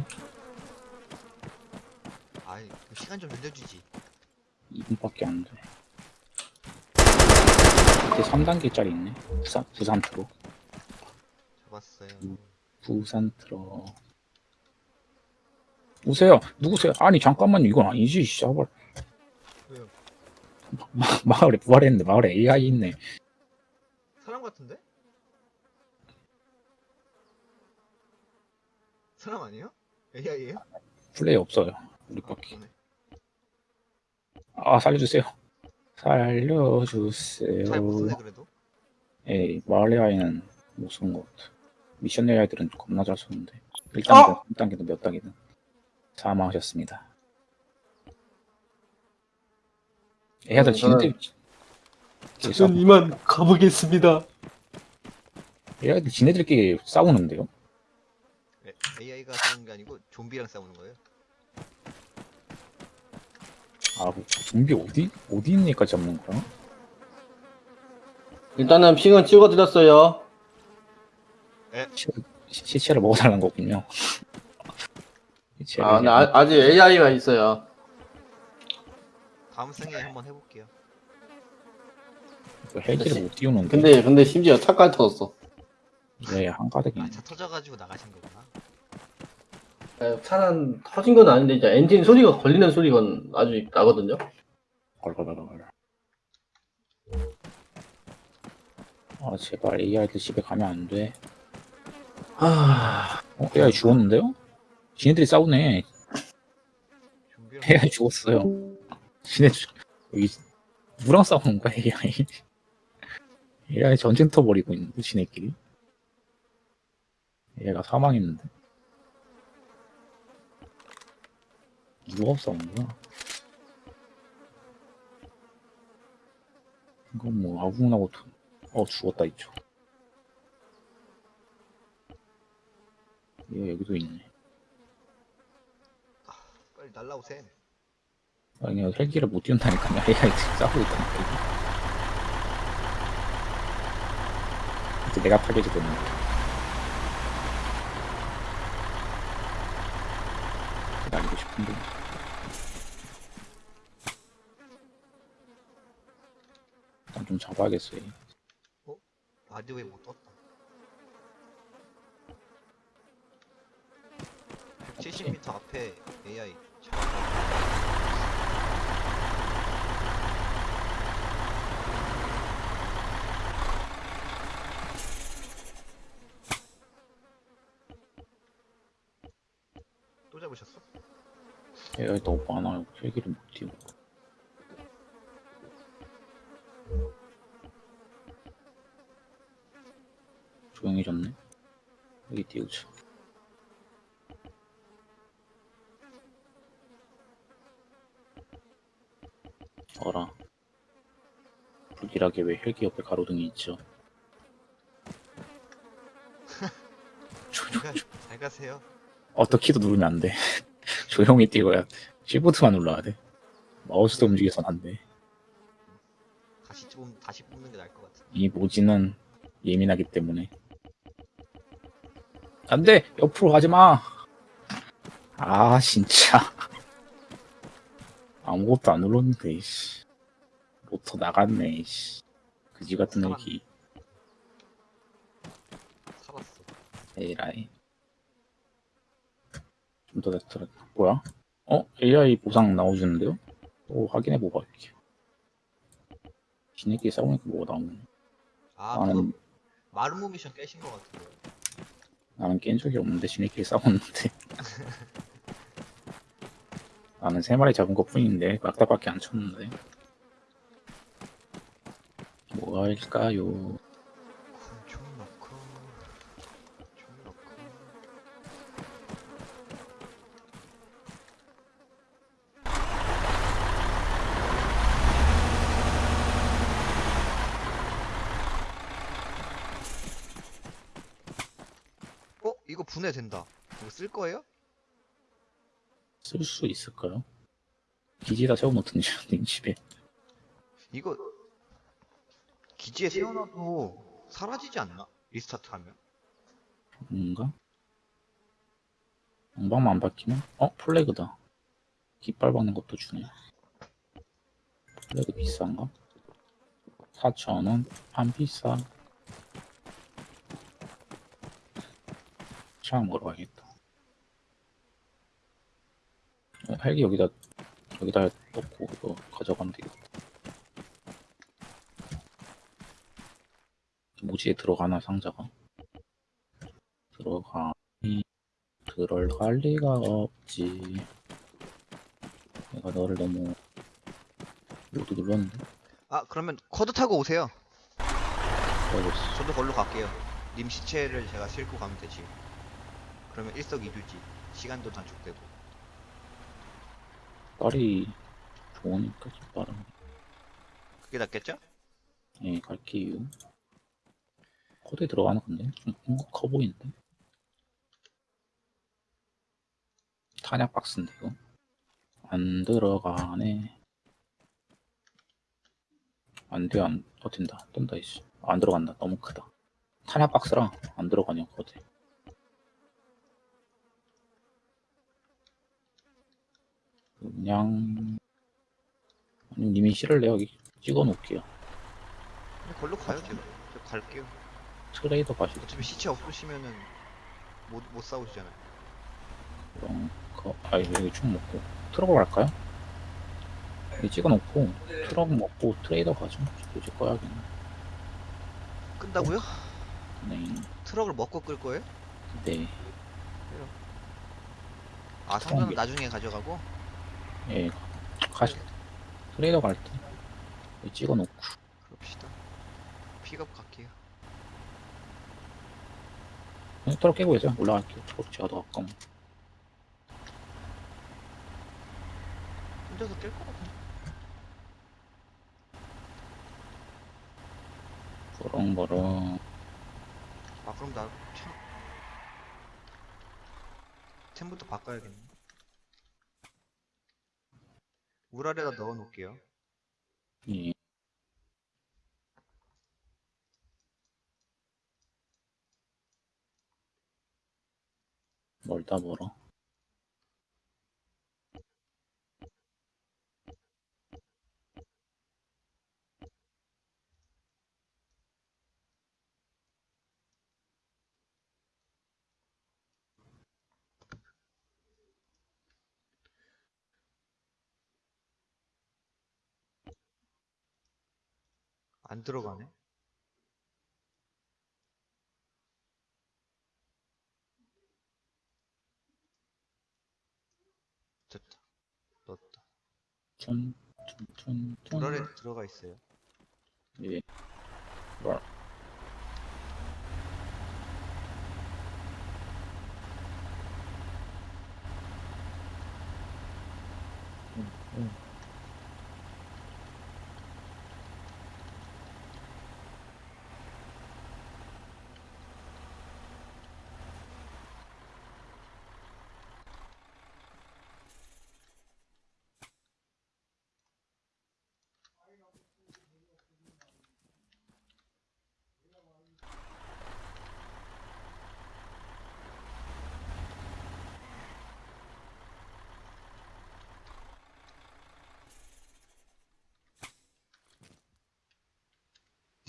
아이 시간 좀 늘려주지. 2분밖에 안 돼. 이제 3단계짜리 있네. 부산, 부산 트럭. 잡았어요. 음. 부산 트럭. 오세요. 누구세요? 아니, 잠깐만요. 이건 아니지, 씨발. 왜요? 마, 마을에 부활했는데, 마을에 AI 있네. 사람 같은데? 사람 아니에요? AI예요? 플레이 없어요. 아, 우리밖에. 그러네. 아, 살려주세요. 살려주세요. 잘 못쓰네 그래도. 에이, 마을 AI는 못 쓰는 것 같아. 미션 AI들은 겁나 잘 쓰는데. 1단계든, 3단계든 몇 단계든. 사망하셨습니다. 애들 지네들 저는 이만 가보겠습니다. 애들 지네들끼리 싸우는데요? AI가 싸우는 게 아니고 좀비랑 싸우는 거예요. 아, 뭐, 좀비 어디 어디 있는 애까지 잡는 거야? 일단은 핑은 찍어드렸어요. 시체를, 시- 시체를 먹어달라는 거군요. 시체를 아, 근데 아, 아직 AI가 있어요. 다음 생에 한번 해볼게요. 그 헬기를 못 띄우는데 근데 근데 심지어 차까지 터졌어. 왜 한가득이네. 아차 터져가지고 나가신 거구나. 네, 차는 터진 건 아닌데 이제 엔진 소리가 걸리는 소리가 아주 나거든요. 걸걸걸걸. 아 제발 AI들 집에 가면 안 돼. 아, 어, AI 죽었는데요? 지네들이 싸우네. AI 죽었어요. 지네 죽- 여기 누구랑 싸우는 거야 AI? AI 전쟁터 벌이고 있는 지네끼리. 얘가 사망했는데. 누가 거야? 이건 뭐 아궁나고 두- 어 죽었다 이쪽. 얘 여기도 있네. 빨리 날라오셈. 아니 헬기를 못 띄운다니까요. AI 지금 싸우고 있다니까. 이제 내가 타겟이 됐는데. 날리고 싶은데. 일단 좀 잡아야겠어요. 라디오에 못 떴다. 70m 앞에 AI. 또 잡으셨어? AI 너무 많아요. 헬기를 못 띄우고. 조용해졌네. 여기 띄우자. 어라. 불길하게 왜 헬기 옆에 가로등이 있죠? 조용, 잘, 가, 가세요. 어떻게도 누르면 안 돼. 조용히 띄워야 돼. 시프트만 눌러야 돼. 마우스도 움직여선 안 돼. 다시 좀 다시 뽑는 게 나을 것 같아. 이 모지는 예민하기 때문에. 안 돼! 옆으로 가지 마! 아, 진짜. 아무것도 안 눌렀는데, 씨. 로터 나갔네, 씨. 그지 같은. 얘기. 살았어. 에라이. 좀 더 됐더라. 뭐야? 어? AI 보상 나오주는데요? 또 확인해보고 갈게요. 지네끼리 싸우니까 뭐가 나오네. 아, 나는, 그거 마르모 미션 깨신 것 같은데. 나는 깬 적이 없는데, 지네끼리 싸웠는데. 나는 세 마리 잡은 것 뿐인데, 막다밖에 안 쳤는데. 뭐가 일까요? 총 넣고 총 넣고 어? 이거 분해 된다 이거 쓸 거예요? 쓸 수 있을까요? 기지다 세워놓든지, 님 집에. 이거 기지에 세워놔도 사라지지 않나? restart 하면? 뭔가? 방방만 안 바뀌면? 어? flag다. 깃발 박는 것도 주네. flag 비싼가? 4,000원? 안 비싸. 차 먹으러 가야겠다. 어, 헬기 여기다, 여기다 넣고 이거 가져가면 되겠다. 모지에 들어가나 상자가? 들어가니 들어갈 리가 없지 내가 너를 너무 모두 눌렀는데 아 그러면 커드 타고 오세요 알겠어 저도 걸로 갈게요. 님 시체를 제가 싣고 가면 되지. 그러면 일석이조지. 시간도 단축되고. 빨리 좋으니까 좀 빠르네. 그게 낫겠죠? 예 갈게요. 코드에 들어가나 근데? 좀 궁극커 보이는데? 탄약 박스인데 이거? 안 들어가네. 안돼 안 버틴다. 뜬다 이씨. 안 들어간다. 너무 크다. 탄약 박스랑 안 들어가냐 코드 그냥 아니 님이 싫을래요 여기 찍어 놓을게요 걸로 가요 제가. 저 갈게요. 트레이더 가시죠 어차피 시체 없으시면은 못, 못 싸우시잖아요. 그럼 그, 아 여기 총 먹고 트럭으로 갈까요? 여기 찍어 놓고 트럭 먹고 트레이더 가죠 굳이 꺼야겠네 끈다고요? 네, 트럭을 먹고 끌 거예요? 네, 아 상자는 나중에 가져가고? 예, 가시 트레이더 갈때 찍어놓고 그럽시다. 픽업 갈게요. 떨어 깨고 있어요. 올라갈게요. 저 제가 더 가까워. 혼자서 깰 것 같은데. 버렁버렁. 아 그럼 나 템... 템부터 바꿔야겠네. 물 아래다 넣어 놓을게요. 예. 멀다 멀어. 안 들어가네. 됐다. 넣었다. 춘, 춘, 춘, 춘. 물 아래 들어가 있어요. 예. 뭘.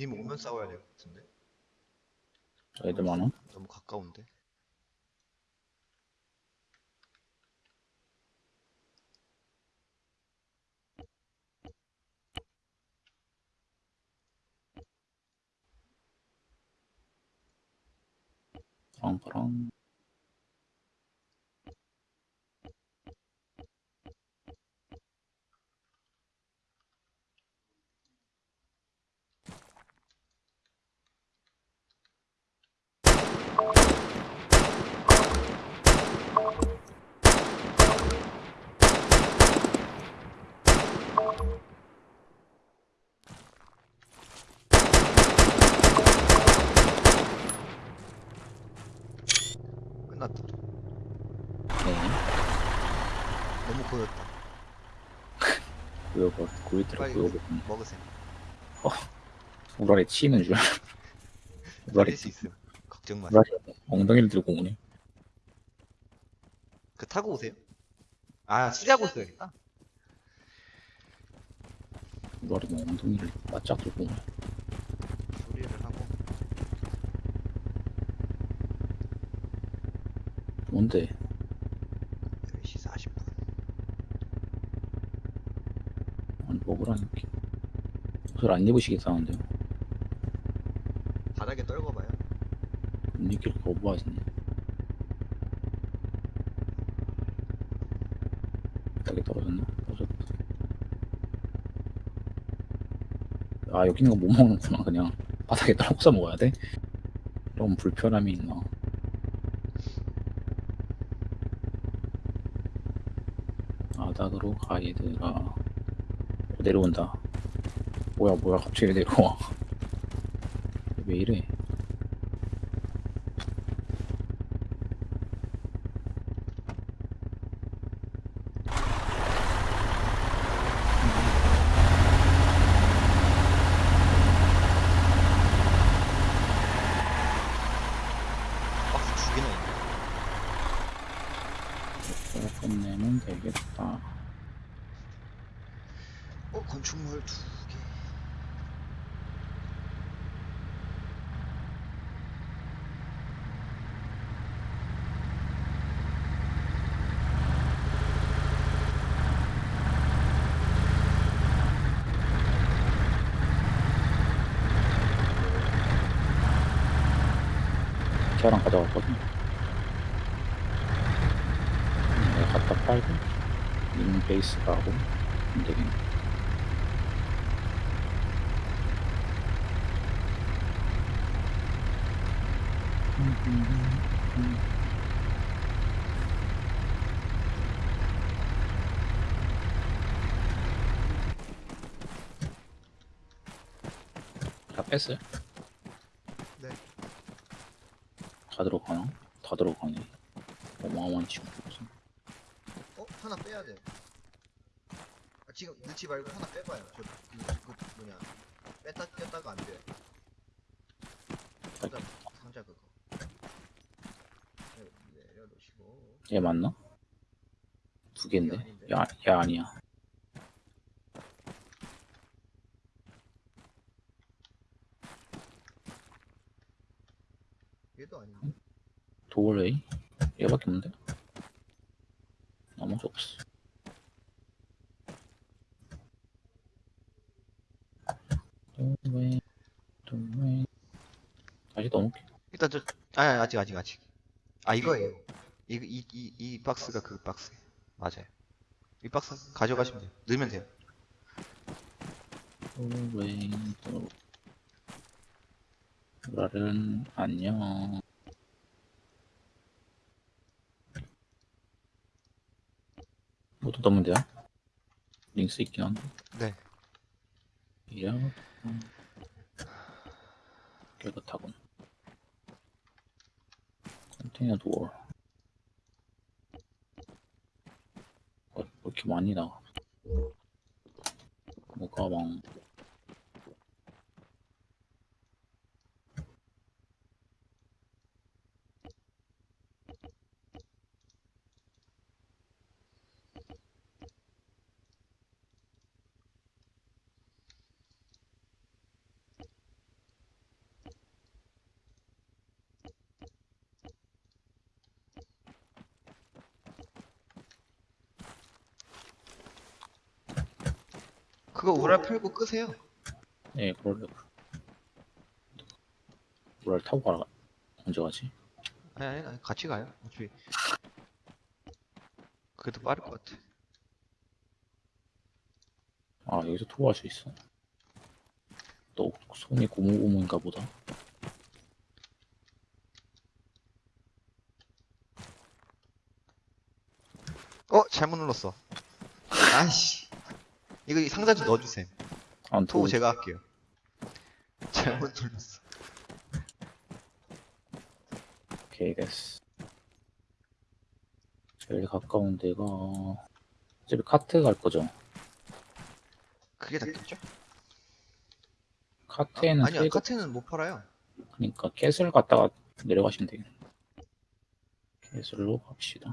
님 오면 싸워야 될 것 같은데. 애들 많아? 너무 가까운데. 버렁버렁. 끝났다. 네. 너무 고였다. 고이트를 빨리 구역을 먹으세요. 우라에 치이는 줄. 우라에 살릴 수 있음. 걱정 마세요. 우라에 엉덩이를 들고 오네. 그 타고 오세요. 아 수리하고 있어야겠다. 우라에 뭐 엉덩이를 바짝 들고 오네. 수리를 하고 뭔데? 10시 40분. 아니 먹으라니까. 옷을 안 입으시겠다는데요. 바닥에 떨궈봐요. 못 입길 거부하시네. 바닥에 떨어졌나? 떨어졌다. 아 여기 있는 거 못 먹는구나 그냥 바닥에 떨궈서 먹어야 돼? 이런 불편함이 있나? 바닥으로 가이드가 어, 내려온다. 뭐야 뭐야 갑자기 내려와. 왜 이래? 박스 두 개나 있네. 끝내면 되겠다. 어 건축물 두 개. 걔랑 가져갔거든. 내가 갖다 빨고, 인 베이스 가고, 안 되겠네. 다 뺐어요? 네. 다 들어가나? 다 들어가네. 어마어마한 친구. 어? 하나 빼야 돼. 넣지 말고 하나 빼봐요. 저, 그, 그, 뭐냐. 뺐다, 뺐다가 안 돼. 상자, 상자 그거. 네, 내려놓으시고. 얘 맞나? 두 개인데? 야, 야 아니야. 얘도 아닌데. 도올웨이? 얘밖에 없는데? 나머지 없어. 도올웨이, 도올웨이. 다시 넣어놓을게. 일단 저, 아니, 아니, 아직, 아직, 아직. 아, 이거예요. 이, 이, 이, 이 박스가 그 박스. 맞아요. 이 박스 가져가시면 돼요. 넣으면 돼요. 도올웨이, 도올웨이. 라른 안녕. 모두 넣으면 돼요? 링스 있긴 한데. 네. 이야. 깨끗하군. 컨테이너 도어. 어, 왜 이렇게 많이 나와? 뭐가 왕. 그거 우랄 풀고 끄세요. 예, 그럴래. 뭐랄 타고 가라. 언제 가지? 아니, 아니, 아니, 같이 가요. 어차피. 그래도 빠를 것 같아. 아, 여기서 토할 수 있어. 또 손이 고무고무인가 보다. 어, 잘못 눌렀어. 아이씨. 이거 이 상자 좀 넣어주세요. 안토 토. 제가 할게요. 잘못 눌렀어. 오케이, 됐어. 제일 가까운 데가 어차피 카트 갈 거죠. 그게 낫겠죠? 카트에는 아니요, 세 카트는 못 팔아요. 그러니까 캣을 갔다가 내려가시면 돼요. 캣을로 갑시다.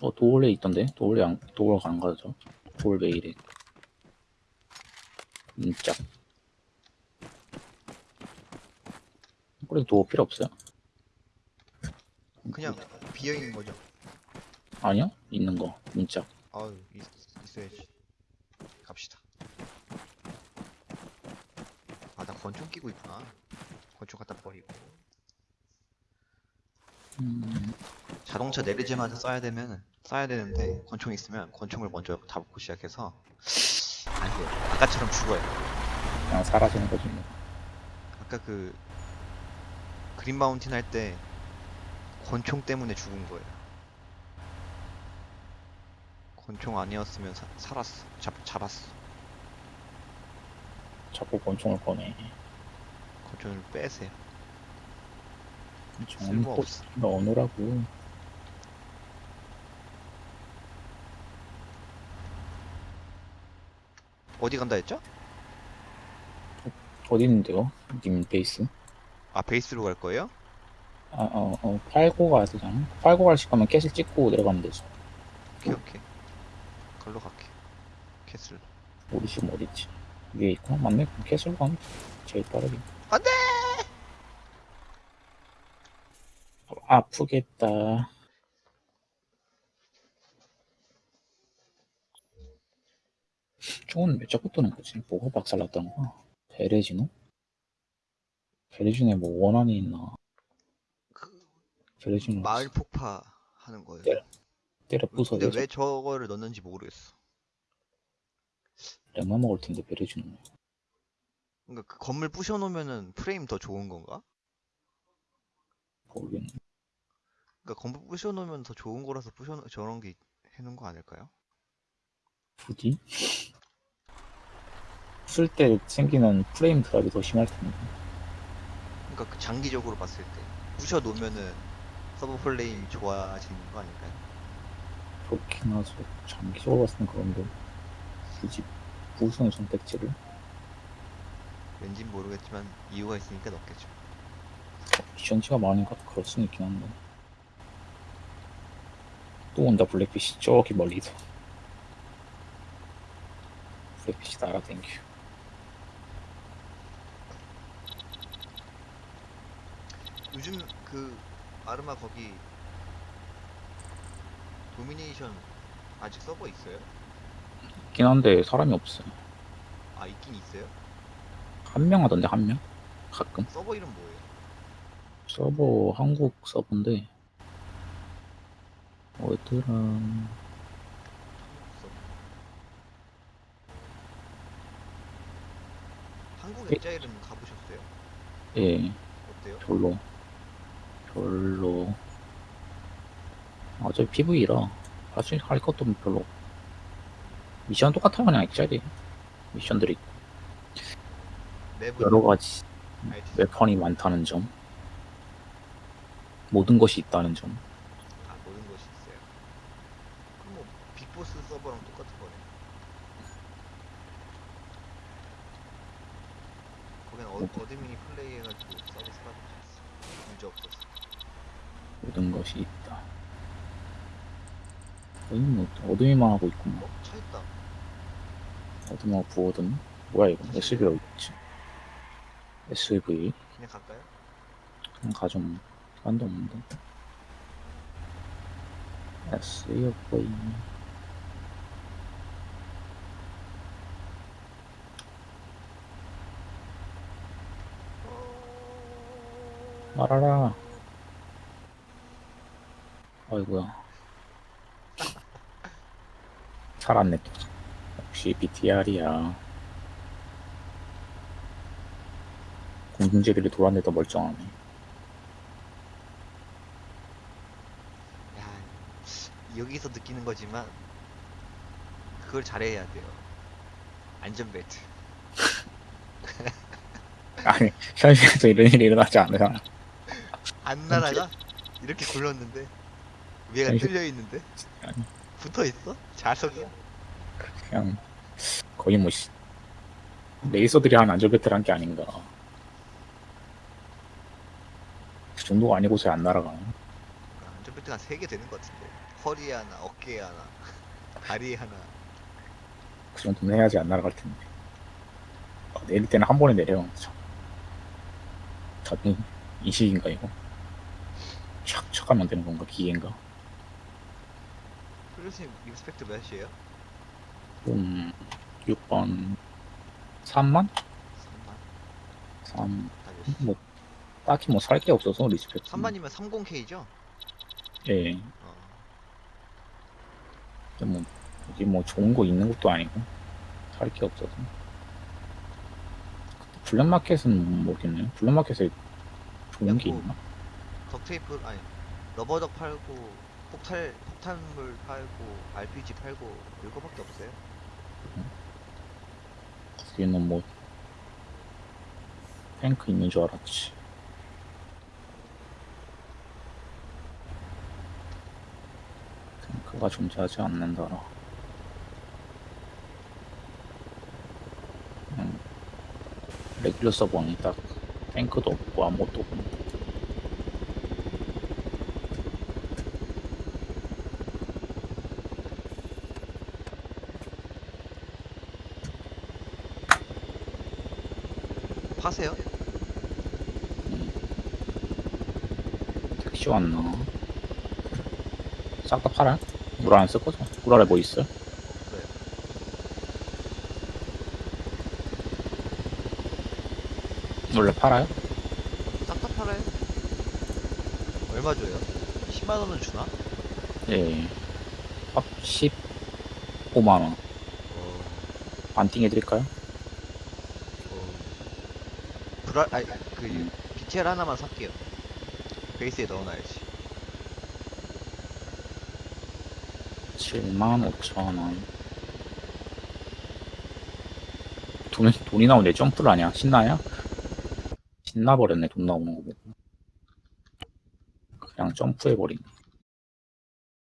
어, 도올레 있던데? 도올레 안, 도올 안 가죠? 도올 메일에. 인짝. 그래도 도어 필요 없어요? 그냥 비어있는 거죠. 아니요? 있는 거. 인짝. 아유, 있, 있어야지. 갑시다. 아, 나 권총 끼고 있구나. 권총 갖다 버리고. 음, 자동차 내리자마자 쏴야 되면, 쏴야 되는데, 권총 있으면 권총을 먼저 잡고 시작해서, 안 돼요. 아까처럼 죽어요. 그냥 사라지는 거지 뭐. 아까 그, 그린 마운틴 할 때, 권총 때문에 죽은 거예요. 권총 아니었으면 사- 살았어. 잡, 잡았어. 자꾸 권총을 꺼내. 권총을 빼세요. 권총은 쓸모 또 없어. 넣어놓으라고. 어디 간다 했죠? 어디 있는데요? 님 베이스? 아, 베이스로 갈 거예요? 아, 어, 어, 팔고 가야 되잖아. 팔고 갈시 가면 캣을 찍고 내려가면 되지. 오케이, 오케이. 걸로 갈게. 캐슬. 우리 지금 어딨지? 위에 있구나? 맞네? 그럼 캣으로 가면 제일 빠르게. 안 돼! 어, 아프겠다. 저건 왜 자꾸 뜨는 거지? 뭐가 박살났다는 거야? 베레지노? 베레지노에 뭐 원한이 있나? 그, 베레지노 마을 폭파 하는 거예요. 네. 때려 부숴 근데 왜 저거를 넣는지 모르겠어. lem마 먹을 텐데 베레지노 그러니까 그 건물 부셔놓으면은 프레임 더 좋은 건가? 모르겠네. 그러니까 건물 부셔놓으면 더 좋은 거라서 부셔 저런 게 해놓은 거 아닐까요? 굳이? 쓸 때 생기는 프레임 드랍이 더 심할 텐데. 그러니까 그 장기적으로 봤을 때 부셔 놓으면은 서버 플레이 좋아지는 거 아닐까요? 그렇긴 하죠. 장기적으로 봤을 땐 그런데. 굳이 부수는 선택지를? 왠진 모르겠지만 이유가 있으니까 넣겠죠. 미션지가 많으니까 그럴 수는 있긴 한데. 또 온다, 블랙피시. 저기 멀리서. 블랙피시 날아댕겨. 요즘 그 아르마 거기 도미네이션 아직 서버 있어요? 있긴 한데 사람이 없어요. 아 있긴 있어요? 한 명 하던데, 한 명? 가끔. 서버 이름 뭐예요? 서버, 한국 서버인데. 어디더라. 한국 서버. 한국 예. 엑자일은 가보셨어요? 예, 어때요? 별로. 별로. 어차피 PV라. 사실 할 것도 별로. 미션 똑같아요, 그냥 액자리. 미션들이 맵은 여러 가지? 웨펀이 많다는 점. 모든 것이 있다는 점. 아 모든 것이 있어요. 그럼 뭐 빅보스 서버랑 똑같은 거네. 거긴 어, 어드민이 플레이해가지고 서비스가 됐어. 문제 없었어. 모든 것이 있다. 거의 뭐 어둠이만 하고 있구만. 어? 차 있다. 어둠하고 부어둠. 뭐야 이거? SUV가 있지. SUV. 그냥 갈까요? 그냥 가좀 시간도 없는데. SUV. 말아라. 아이고야. 살았네 또. 역시 BTR이야. 공중제비를 돌았는데도 멀쩡하네. 야 여기서 느끼는 거지만 그걸 잘해야 돼요. 안전벨트. 아니 현실에서 이런 일이 일어나지 않으잖아. 안 날아가? 이렇게 굴렀는데 위에가 현실- 뚫려 있는데 아니. 붙어 있어? 자석이야? 그냥 거의 뭐 시- 레이서들이 한 안전벨트란 게 아닌가. 그 정도가 아니고서 안 날아가네. 안전벨트가 한 3개 되는 것 같은데 허리에 하나, 어깨에 하나, 다리에 하나 그 정도는 해야지 안 날아갈 텐데. 아, 내릴 때는 한 번에 내려. 참. 자동 인식인가 이거? 촥촥 하면 되는 건가 기계인가? 플루스님 respect 몇이에요? 음 6번 3만? 3만? 3. 다 몇이지? 뭐 딱히 뭐 살 게 없어서 respect. 3만이면 30K죠? 예. 어. 근데 뭐 여기 뭐 좋은 거 있는 것도 아니고 살 게 없어서 블랙마켓은 모르겠네요 블랙마켓에 좋은 게 있나? 덕테이프 아니 러버덕 팔고 폭탄 폭탄물 팔고 RPG 팔고 이거밖에 없어요. 거기는 뭐 탱크 있는 줄 알았지. 탱크가 존재하지 않는다라. 음, 레귤러 서버는 딱 탱크도 없고 아무것도 없고 파세요? 택시 왔나? 싹 다 팔아? 물안쓸 거죠? 물 아래 뭐 있어요? 없어요. 원래 팔아요? 싹 다 팔아요? 얼마 줘요? 10만 원은 주나? 예. 합 15만 원. 어, 반띵 해드릴까요? 어, 드라 아니 그 BTR 하나만 살게요. 베이스에 넣어놔야지. 7만 5천 원. 돈, 돈이 나오는데 점프를 하냐? 신나냐? 신나버렸네, 돈 나오는 거 보고. 그냥 점프해버리네.